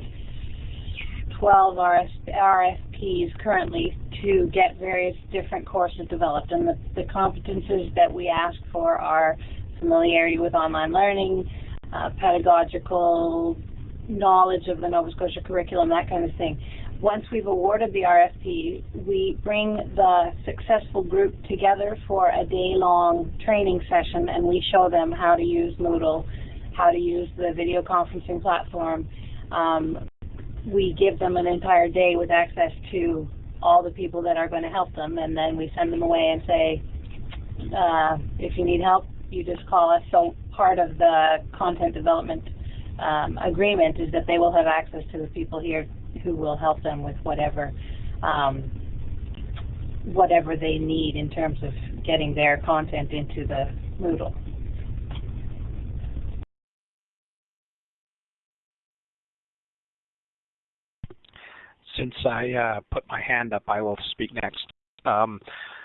12 RFPs currently to get various different courses developed. And the, the competences that we ask for are familiarity with online learning, uh, pedagogical knowledge of the Nova Scotia curriculum, that kind of thing once we've awarded the RFP, we bring the successful group together for a day-long training session and we show them how to use Moodle, how to use the video conferencing platform. Um, we give them an entire day with access to all the people that are going to help them and then we send them away and say, uh, if you need help, you just call us. So part of the content development um, agreement is that they will have access to the people here who will help them with whatever um, whatever they need in terms of getting their content into the Moodle. Since I uh, put my hand up, I will speak next. Um,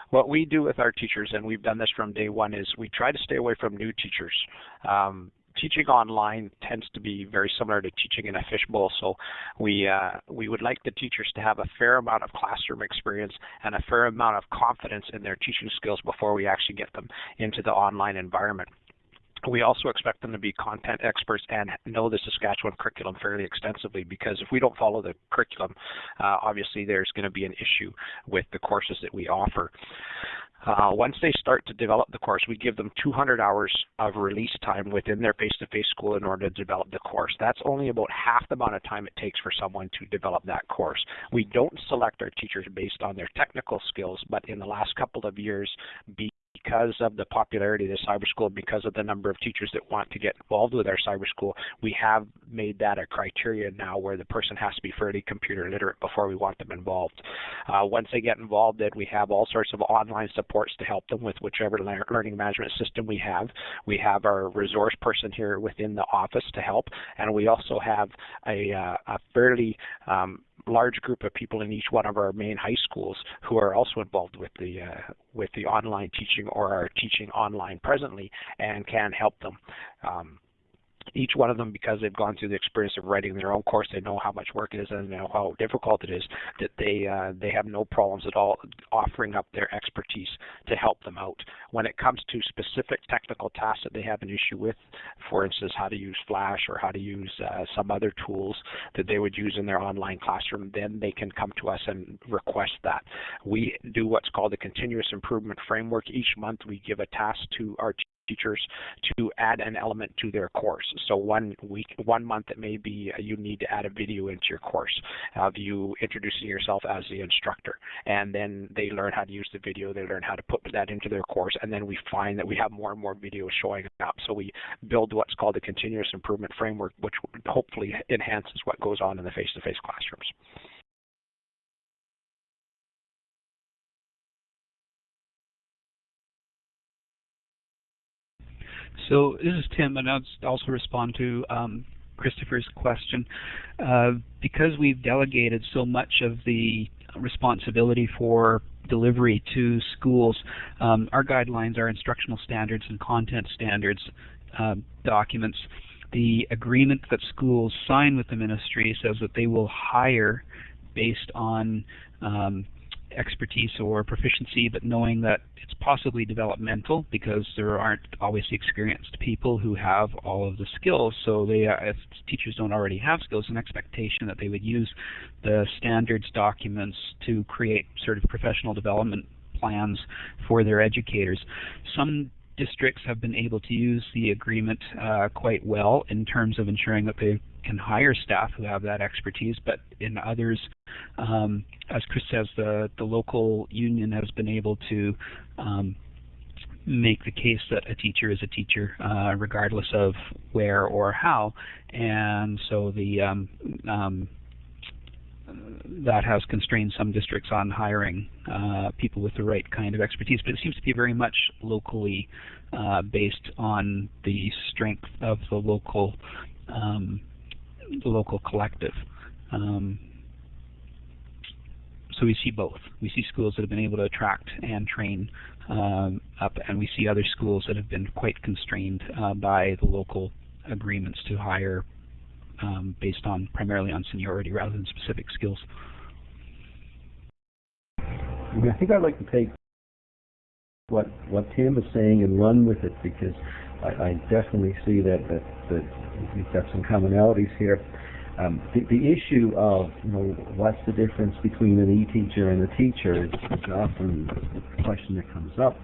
what we do with our teachers, and we've done this from day one, is we try to stay away from new teachers. Um, teaching online tends to be very similar to teaching in a fishbowl. So we uh, we would like the teachers to have a fair amount of classroom experience and a fair amount of confidence in their teaching skills before we actually get them into the online environment. We also expect them to be content experts and know the Saskatchewan curriculum fairly extensively because if we don't follow the curriculum, uh, obviously there's going to be an issue with the courses that we offer. Uh, once they start to develop the course, we give them 200 hours of release time within their face-to-face school in order to develop the course. That's only about half the amount of time it takes for someone to develop that course. We don't select our teachers based on their technical skills, but in the last couple of years, because of the popularity of the cyber school, because of the number of teachers that want to get involved with our cyber school, we have made that a criteria now where the person has to be fairly computer literate before we want them involved. Uh, once they get involved, then we have all sorts of online supports to help them with whichever le learning management system we have. We have our resource person here within the office to help, and we also have a, uh, a fairly um, large group of people in each one of our main high schools who are also involved with the uh, with the online teaching or are teaching online presently and can help them. Um, each one of them, because they've gone through the experience of writing their own course, they know how much work it is and know how difficult it is. That they uh, they have no problems at all offering up their expertise to help them out. When it comes to specific technical tasks that they have an issue with, for instance, how to use Flash or how to use uh, some other tools that they would use in their online classroom, then they can come to us and request that. We do what's called a continuous improvement framework. Each month, we give a task to our teachers to add an element to their course. So one week, one month it may be you need to add a video into your course of you introducing yourself as the instructor. And then they learn how to use the video, they learn how to put that into their course, and then we find that we have more and more videos showing up. So we build what's called a continuous improvement framework, which hopefully enhances what goes on in the face-to-face -face classrooms. So this is Tim, and I'll also respond to um, Christopher's question. Uh, because we've delegated so much of the responsibility for delivery to schools, um, our guidelines are instructional standards and content standards uh, documents. The agreement that schools sign with the ministry says that they will hire based on um, expertise or proficiency, but knowing that it's possibly developmental because there aren't always experienced people who have all of the skills. So they, uh, if teachers don't already have skills, an expectation that they would use the standards documents to create sort of professional development plans for their educators. Some districts have been able to use the agreement uh, quite well in terms of ensuring that they can hire staff who have that expertise, but in others, um, as Chris says, the, the local union has been able to um, make the case that a teacher is a teacher uh, regardless of where or how, and so the um, um that has constrained some districts on hiring uh, people with the right kind of expertise, but it seems to be very much locally uh, based on the strength of the local um, the local collective. Um, so we see both. We see schools that have been able to attract and train um, up, and we see other schools that have been quite constrained uh, by the local agreements to hire um, based on primarily on seniority rather than specific skills. I, think I'd like to take what what Tim is saying and run with it because I, I definitely see that that that we've got some commonalities here. Um, the, the issue of you know what's the difference between an e-teacher and a teacher is, is often a question that comes up,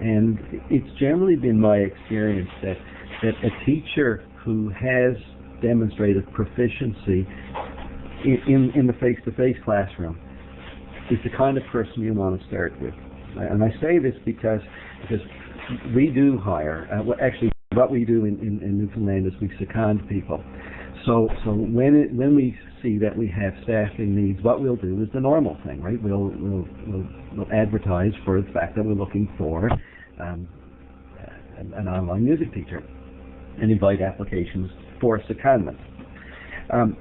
and it's generally been my experience that that a teacher who has demonstrated proficiency in, in, in the face-to-face classroom is the kind of person you want to start with. And I say this because because we do hire. Uh, well, actually, what we do in, in, in Newfoundland is we second people. So, so when it, when we see that we have staffing needs, what we'll do is the normal thing, right? We'll we'll we'll, we'll advertise for the fact that we're looking for um, an, an, online music teacher, and invite applications for secondment. Um,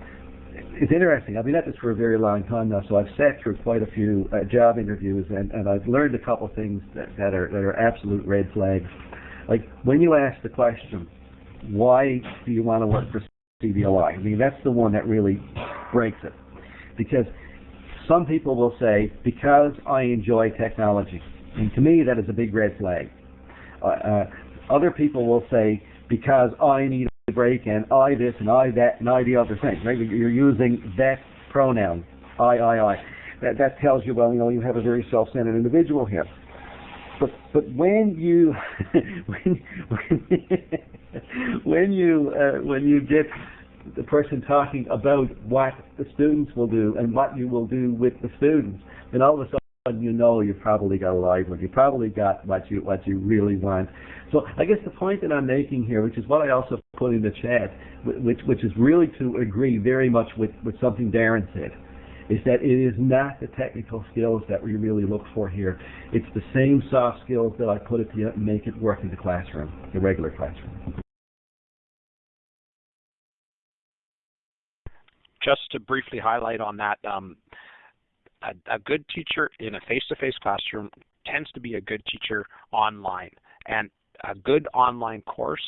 it's interesting. I've been at this for a very long time now, so I've sat through quite a few uh, job interviews, and, and I've learned a couple things that, that are that are absolute red flags. Like when you ask the question, why do you want to work for CDLI? I mean, that's the one that really breaks it, because some people will say because I enjoy technology, and to me that is a big red flag. Uh, uh, other people will say because I need break and I this and I that and I the other thing. Right? You're using that pronoun, I, I, I. That that tells you well, you know, you have a very self-centered individual here. But but when you when when, you uh, when you get the person talking about what the students will do and what you will do with the students, then all of a you know you've probably got a live one. You probably got what you what you really want. So I guess the point that I'm making here, which is what I also put in the chat, which which is really to agree very much with, with something Darren said, is that it is not the technical skills that we really look for here. It's the same soft skills that I put it to make it work in the classroom, the regular classroom. Just to briefly highlight on that, um, a, a good teacher in a face-to-face classroom tends to be a good teacher online. And a good online course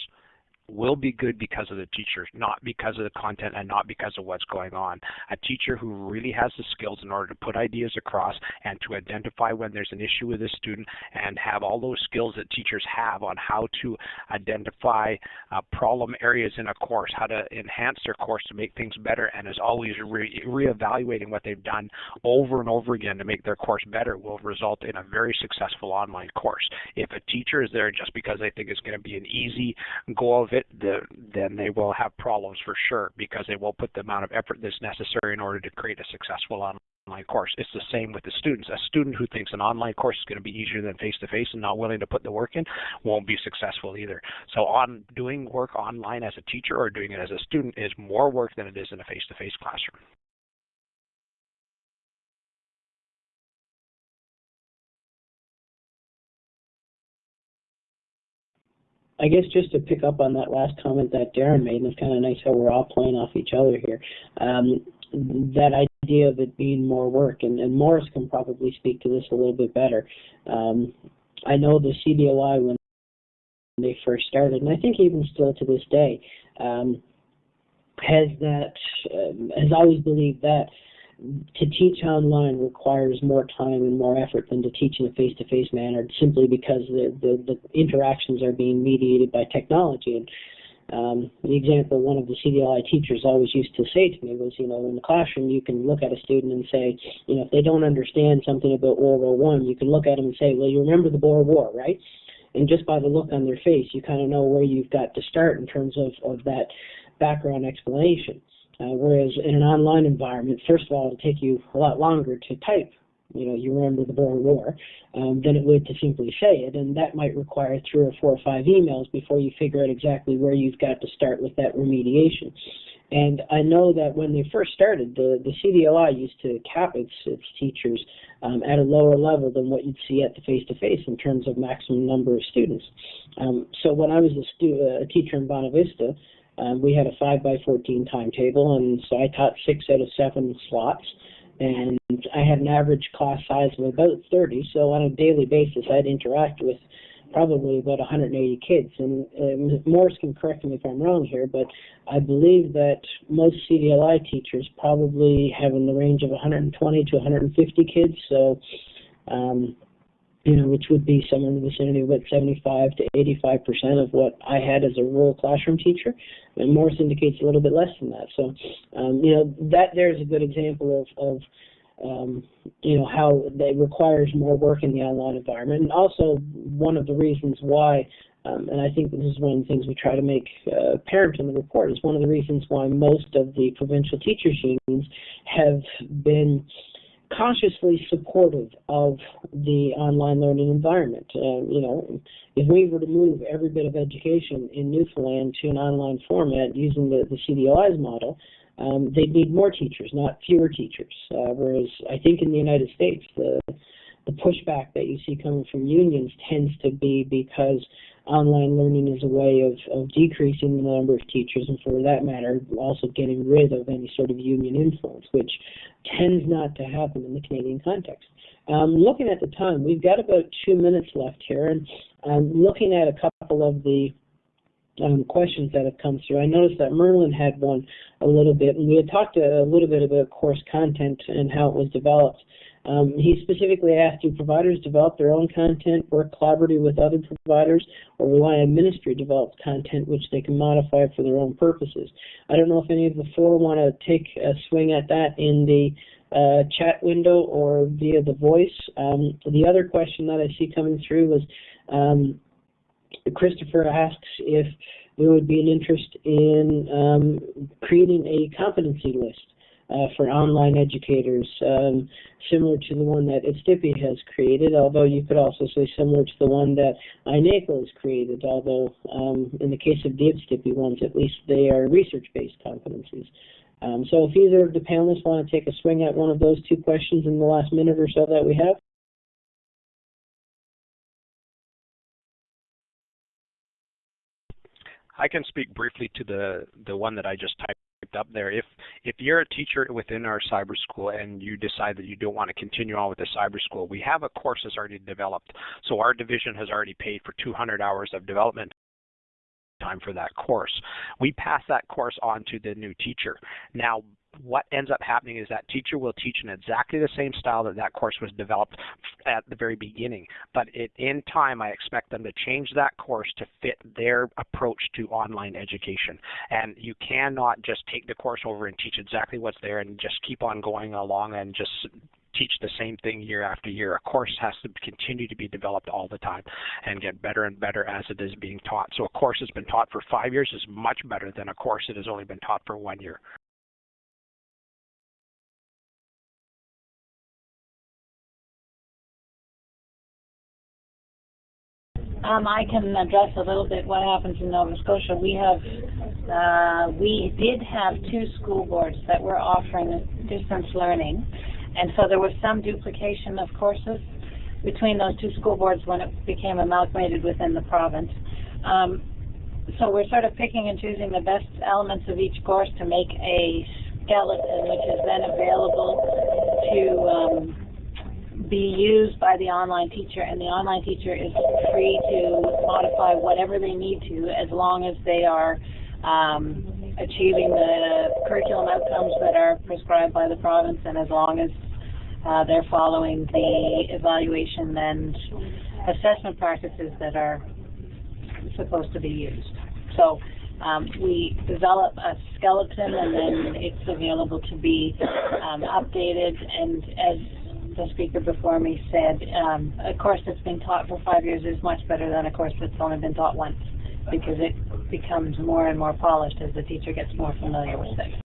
will be good because of the teacher, not because of the content and not because of what's going on. A teacher who really has the skills in order to put ideas across and to identify when there's an issue with a student and have all those skills that teachers have on how to identify uh, problem areas in a course, how to enhance their course to make things better, and is always re- reevaluating what they've done over and over again to make their course better will result in a very successful online course. If a teacher is there just because they think it's going to be an easy go of it, the, then they will have problems for sure because they won't put the amount of effort that's necessary in order to create a successful online course. It's the same with the students. A student who thinks an online course is going to be easier than face-to-face and not willing to put the work in won't be successful either. So on doing work online as a teacher or doing it as a student is more work than it is in a face-to-face classroom. I guess just to pick up on that last comment that Darren made, and it's kind of nice how we're all playing off each other here. Um, that idea of it being more work, and, and Maurice can probably speak to this a little bit better. Um, I know the CDLI when they first started, and I think even still to this day, um, has that um, has always believed that to teach online requires more time and more effort than to teach in a face-to-face manner simply because the, the, the interactions are being mediated by technology. And um, the example one of the CDLI teachers always used to say to me was, you know, in the classroom you can look at a student and say, you know, if they don't understand something about World War One, you can look at them and say, well, you remember the Boer War, right? And just by the look on their face, you kind of know where you've got to start in terms of, of that background explanation. Uh, whereas in an online environment, first of all, it'll take you a lot longer to type. You know, you remember the Boer War, um, than it would to simply say it, and that might require three or four or five emails before you figure out exactly where you've got to start with that remediation. And I know that when they first started, the, the CDLI used to cap its, its teachers um, at a lower level than what you'd see at the face-to-face -face in terms of maximum number of students. Um, so when I was a, stu- a teacher in Bonavista, um, we had a 5 by 14 timetable, and so I taught six out of seven slots. And I had an average class size of about 30, so on a daily basis, I'd interact with probably about 180 kids. And uh, Maurice can correct me if I'm wrong here, but I believe that most CDLI teachers probably have in the range of 120 to 150 kids. So um, you know, which would be somewhere in the vicinity of about 75 to 85 percent of what I had as a rural classroom teacher, and Maurice indicates a little bit less than that. So, um, you know, that there's a good example of, of um, you know, how it requires more work in the online environment, and also one of the reasons why. Um, and I think this is one of the things we try to make uh, apparent in the report is one of the reasons why most of the provincial teachers unions have been cautiously supportive of the online learning environment. Uh, you know, if we were to move every bit of education in Newfoundland to an online format using the, the CDLI's model, um, they'd need more teachers, not fewer teachers. Uh, whereas I think in the United States, the the pushback that you see coming from unions tends to be because online learning is a way of, of decreasing the number of teachers and for that matter also getting rid of any sort of union influence which tends not to happen in the Canadian context. Um, looking at the time, we've got about two minutes left here and I'm looking at a couple of the um, questions that have come through. I noticed that Merlin had one a little bit, and we had talked a, a little bit about course content and how it was developed. Um, he specifically asked, do providers develop their own content, work collaboratively with other providers, or rely on ministry-developed content which they can modify for their own purposes? I don't know if any of the four want to take a swing at that in the uh, chat window or via the voice. Um, the other question that I see coming through was um, Christopher asks if there would be an interest in um, creating a competency list uh, for online educators, um, similar to the one that IBSTPI has created, although you could also say similar to the one that INACOL has created, although um, in the case of the IBSTPI ones, at least they are research-based competencies. Um, so if either of the panelists want to take a swing at one of those two questions in the last minute or so that we have. I can speak briefly to the the one that I just typed up there. If if you're a teacher within our cyber school and you decide that you don't want to continue on with the cyber school, we have a course that's already developed. So our division has already paid for 200 hours of development time for that course. We pass that course on to the new teacher. Now, what ends up happening is that teacher will teach in exactly the same style that that course was developed at the very beginning. But it, in time, I expect them to change that course to fit their approach to online education. And you cannot just take the course over and teach exactly what's there and just keep on going along and just teach the same thing year after year. A course has to continue to be developed all the time and get better and better as it is being taught. So a course that's been taught for five years is much better than a course that has only been taught for one year. Um, I can address a little bit what happens in Nova Scotia. We have, uh, we did have two school boards that were offering distance learning, and so there was some duplication of courses between those two school boards when it became amalgamated within the province. Um, so we're sort of picking and choosing the best elements of each course to make a skeleton, which is then available to um, be used by the online teacher, and the online teacher is free to modify whatever they need to as long as they are um, achieving the curriculum outcomes that are prescribed by the province and as long as uh, they're following the evaluation and assessment practices that are supposed to be used. So um, we develop a skeleton and then it's available to be um, updated and as the speaker before me said, um, a course that's been taught for five years is much better than a course that's only been taught once because it becomes more and more polished as the teacher gets more familiar with it.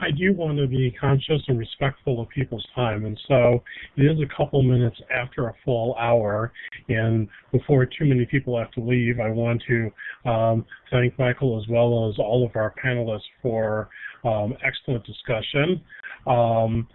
I do want to be conscious and respectful of people's time, and so it is a couple minutes after a full hour, and before too many people have to leave, I want to um, thank Michael as well as all of our panelists for um, excellent discussion. Um,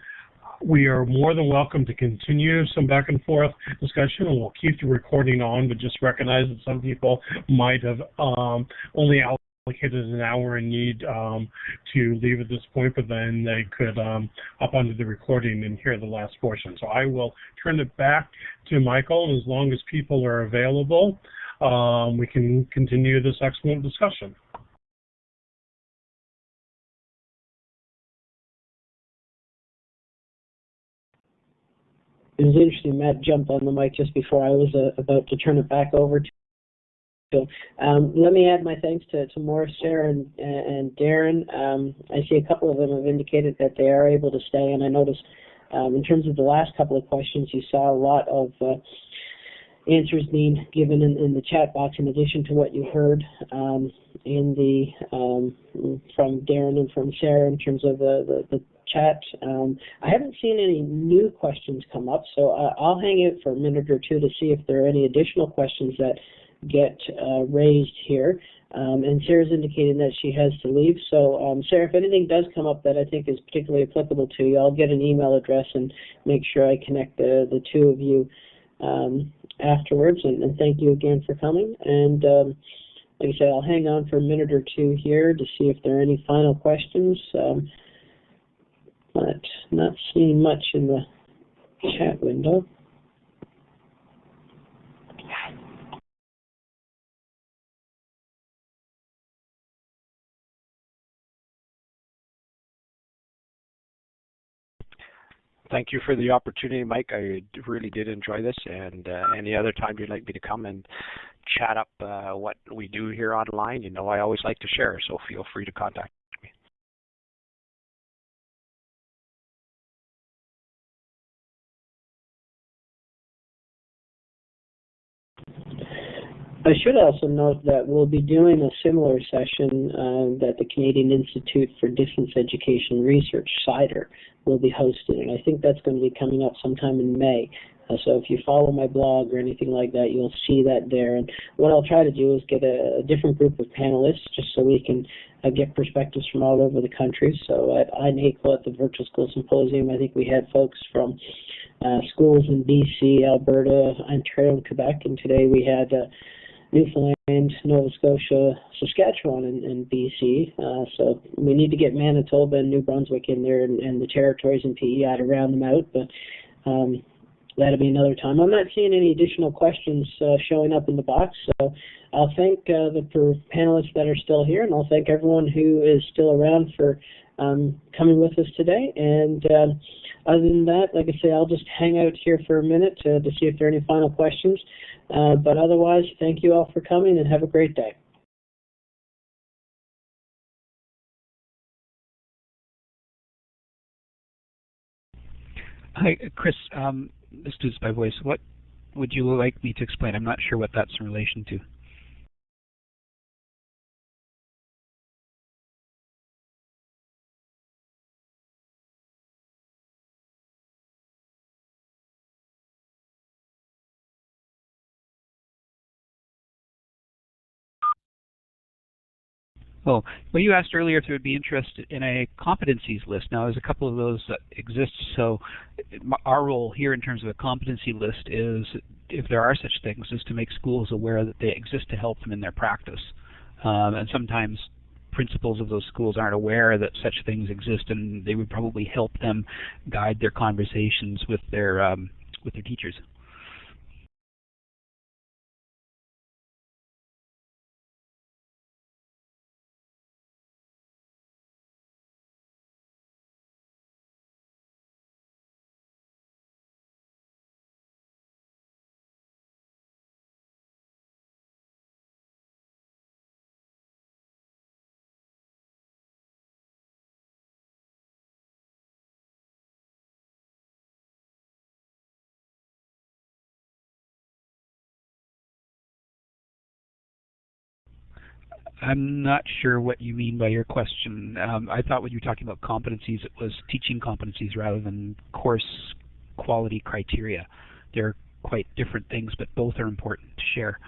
we are more than welcome to continue some back and forth discussion, and we'll keep the recording on, but just recognize that some people might have um, only allocated an hour and need um, to leave at this point, but then they could um, up onto the recording and hear the last portion. So I will turn it back to Michael, and as long as people are available, um, we can continue this excellent discussion. It was interesting. Matt jumped on the mic just before I was uh, about to turn it back over to. So um, let me add my thanks to, to Maurice, Sarah, and, and Darren. Um, I see a couple of them have indicated that they are able to stay, and I noticed um, in terms of the last couple of questions, you saw a lot of uh, answers being given in, in, the chat box in addition to what you heard um, in the um, from Darren and from Sarah in terms of the, the, the chat. Um, I haven't seen any new questions come up, so I'll hang it for a minute or two to see if there are any additional questions that get uh, raised here. Um, and Sarah's indicating that she has to leave. So, um, Sarah, if anything does come up that I think is particularly applicable to you, I'll get an email address and make sure I connect the, the two of you um, afterwards. And, and, thank you again for coming. And um, like I said, I'll hang on for a minute or two here to see if there are any final questions. Um, but not seeing much in the chat window. Thank you for the opportunity, Mike. I really did enjoy this, and uh, any other time you'd like me to come and chat up uh, what we do here online, you know I always like to share, so feel free to contact me. I should also note that we'll be doing a similar session uh, that the Canadian Institute for Distance Education Research, CIDER, will be hosting, and I think that's going to be coming up sometime in May. Uh, so if you follow my blog or anything like that, you'll see that there. And what I'll try to do is get a, a different group of panelists just so we can uh, get perspectives from all over the country. So at INACOL at the Virtual School Symposium, I think we had folks from uh, schools in BC, Alberta, Ontario, and Quebec, and today we had uh, Newfoundland, Nova Scotia, Saskatchewan, and, and BC. Uh, so we need to get Manitoba and New Brunswick in there, and, and the territories and PEI to round them out. But um, that'll be another time. I'm not seeing any additional questions uh, showing up in the box, so I'll thank uh, the panelists that are still here, and I'll thank everyone who is still around for um, coming with us today. And uh, other than that, like I say, I'll just hang out here for a minute to, to see if there are any final questions. Uh, but otherwise, thank you all for coming and have a great day. Hi, Chris. Um, this is by voice. What would you like me to explain? I'm not sure what that's in relation to. Oh, well, you asked earlier if there would be interest in a competencies list. Now, there's a couple of those that exist. So, our role here in terms of a competency list is, if there are such things, is to make schools aware that they exist to help them in their practice. Um, and sometimes principals of those schools aren't aware that such things exist, and they would probably help them guide their conversations with their um, with their teachers. I'm not sure what you mean by your question. Um, I thought when you were talking about competencies, it was teaching competencies rather than course quality criteria. They're quite different things, but both are important to share.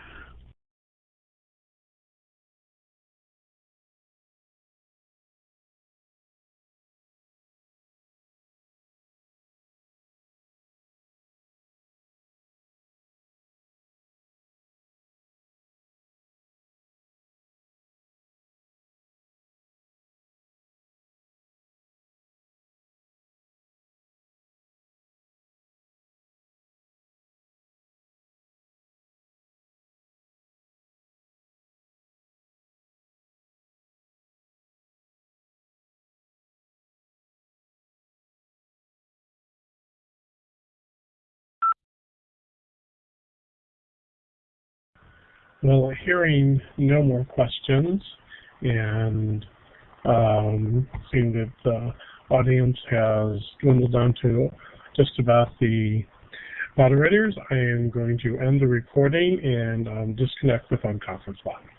Well, hearing no more questions and um, seeing that the audience has dwindled down to just about the moderators, I am going to end the recording and um, disconnect the phone conference line.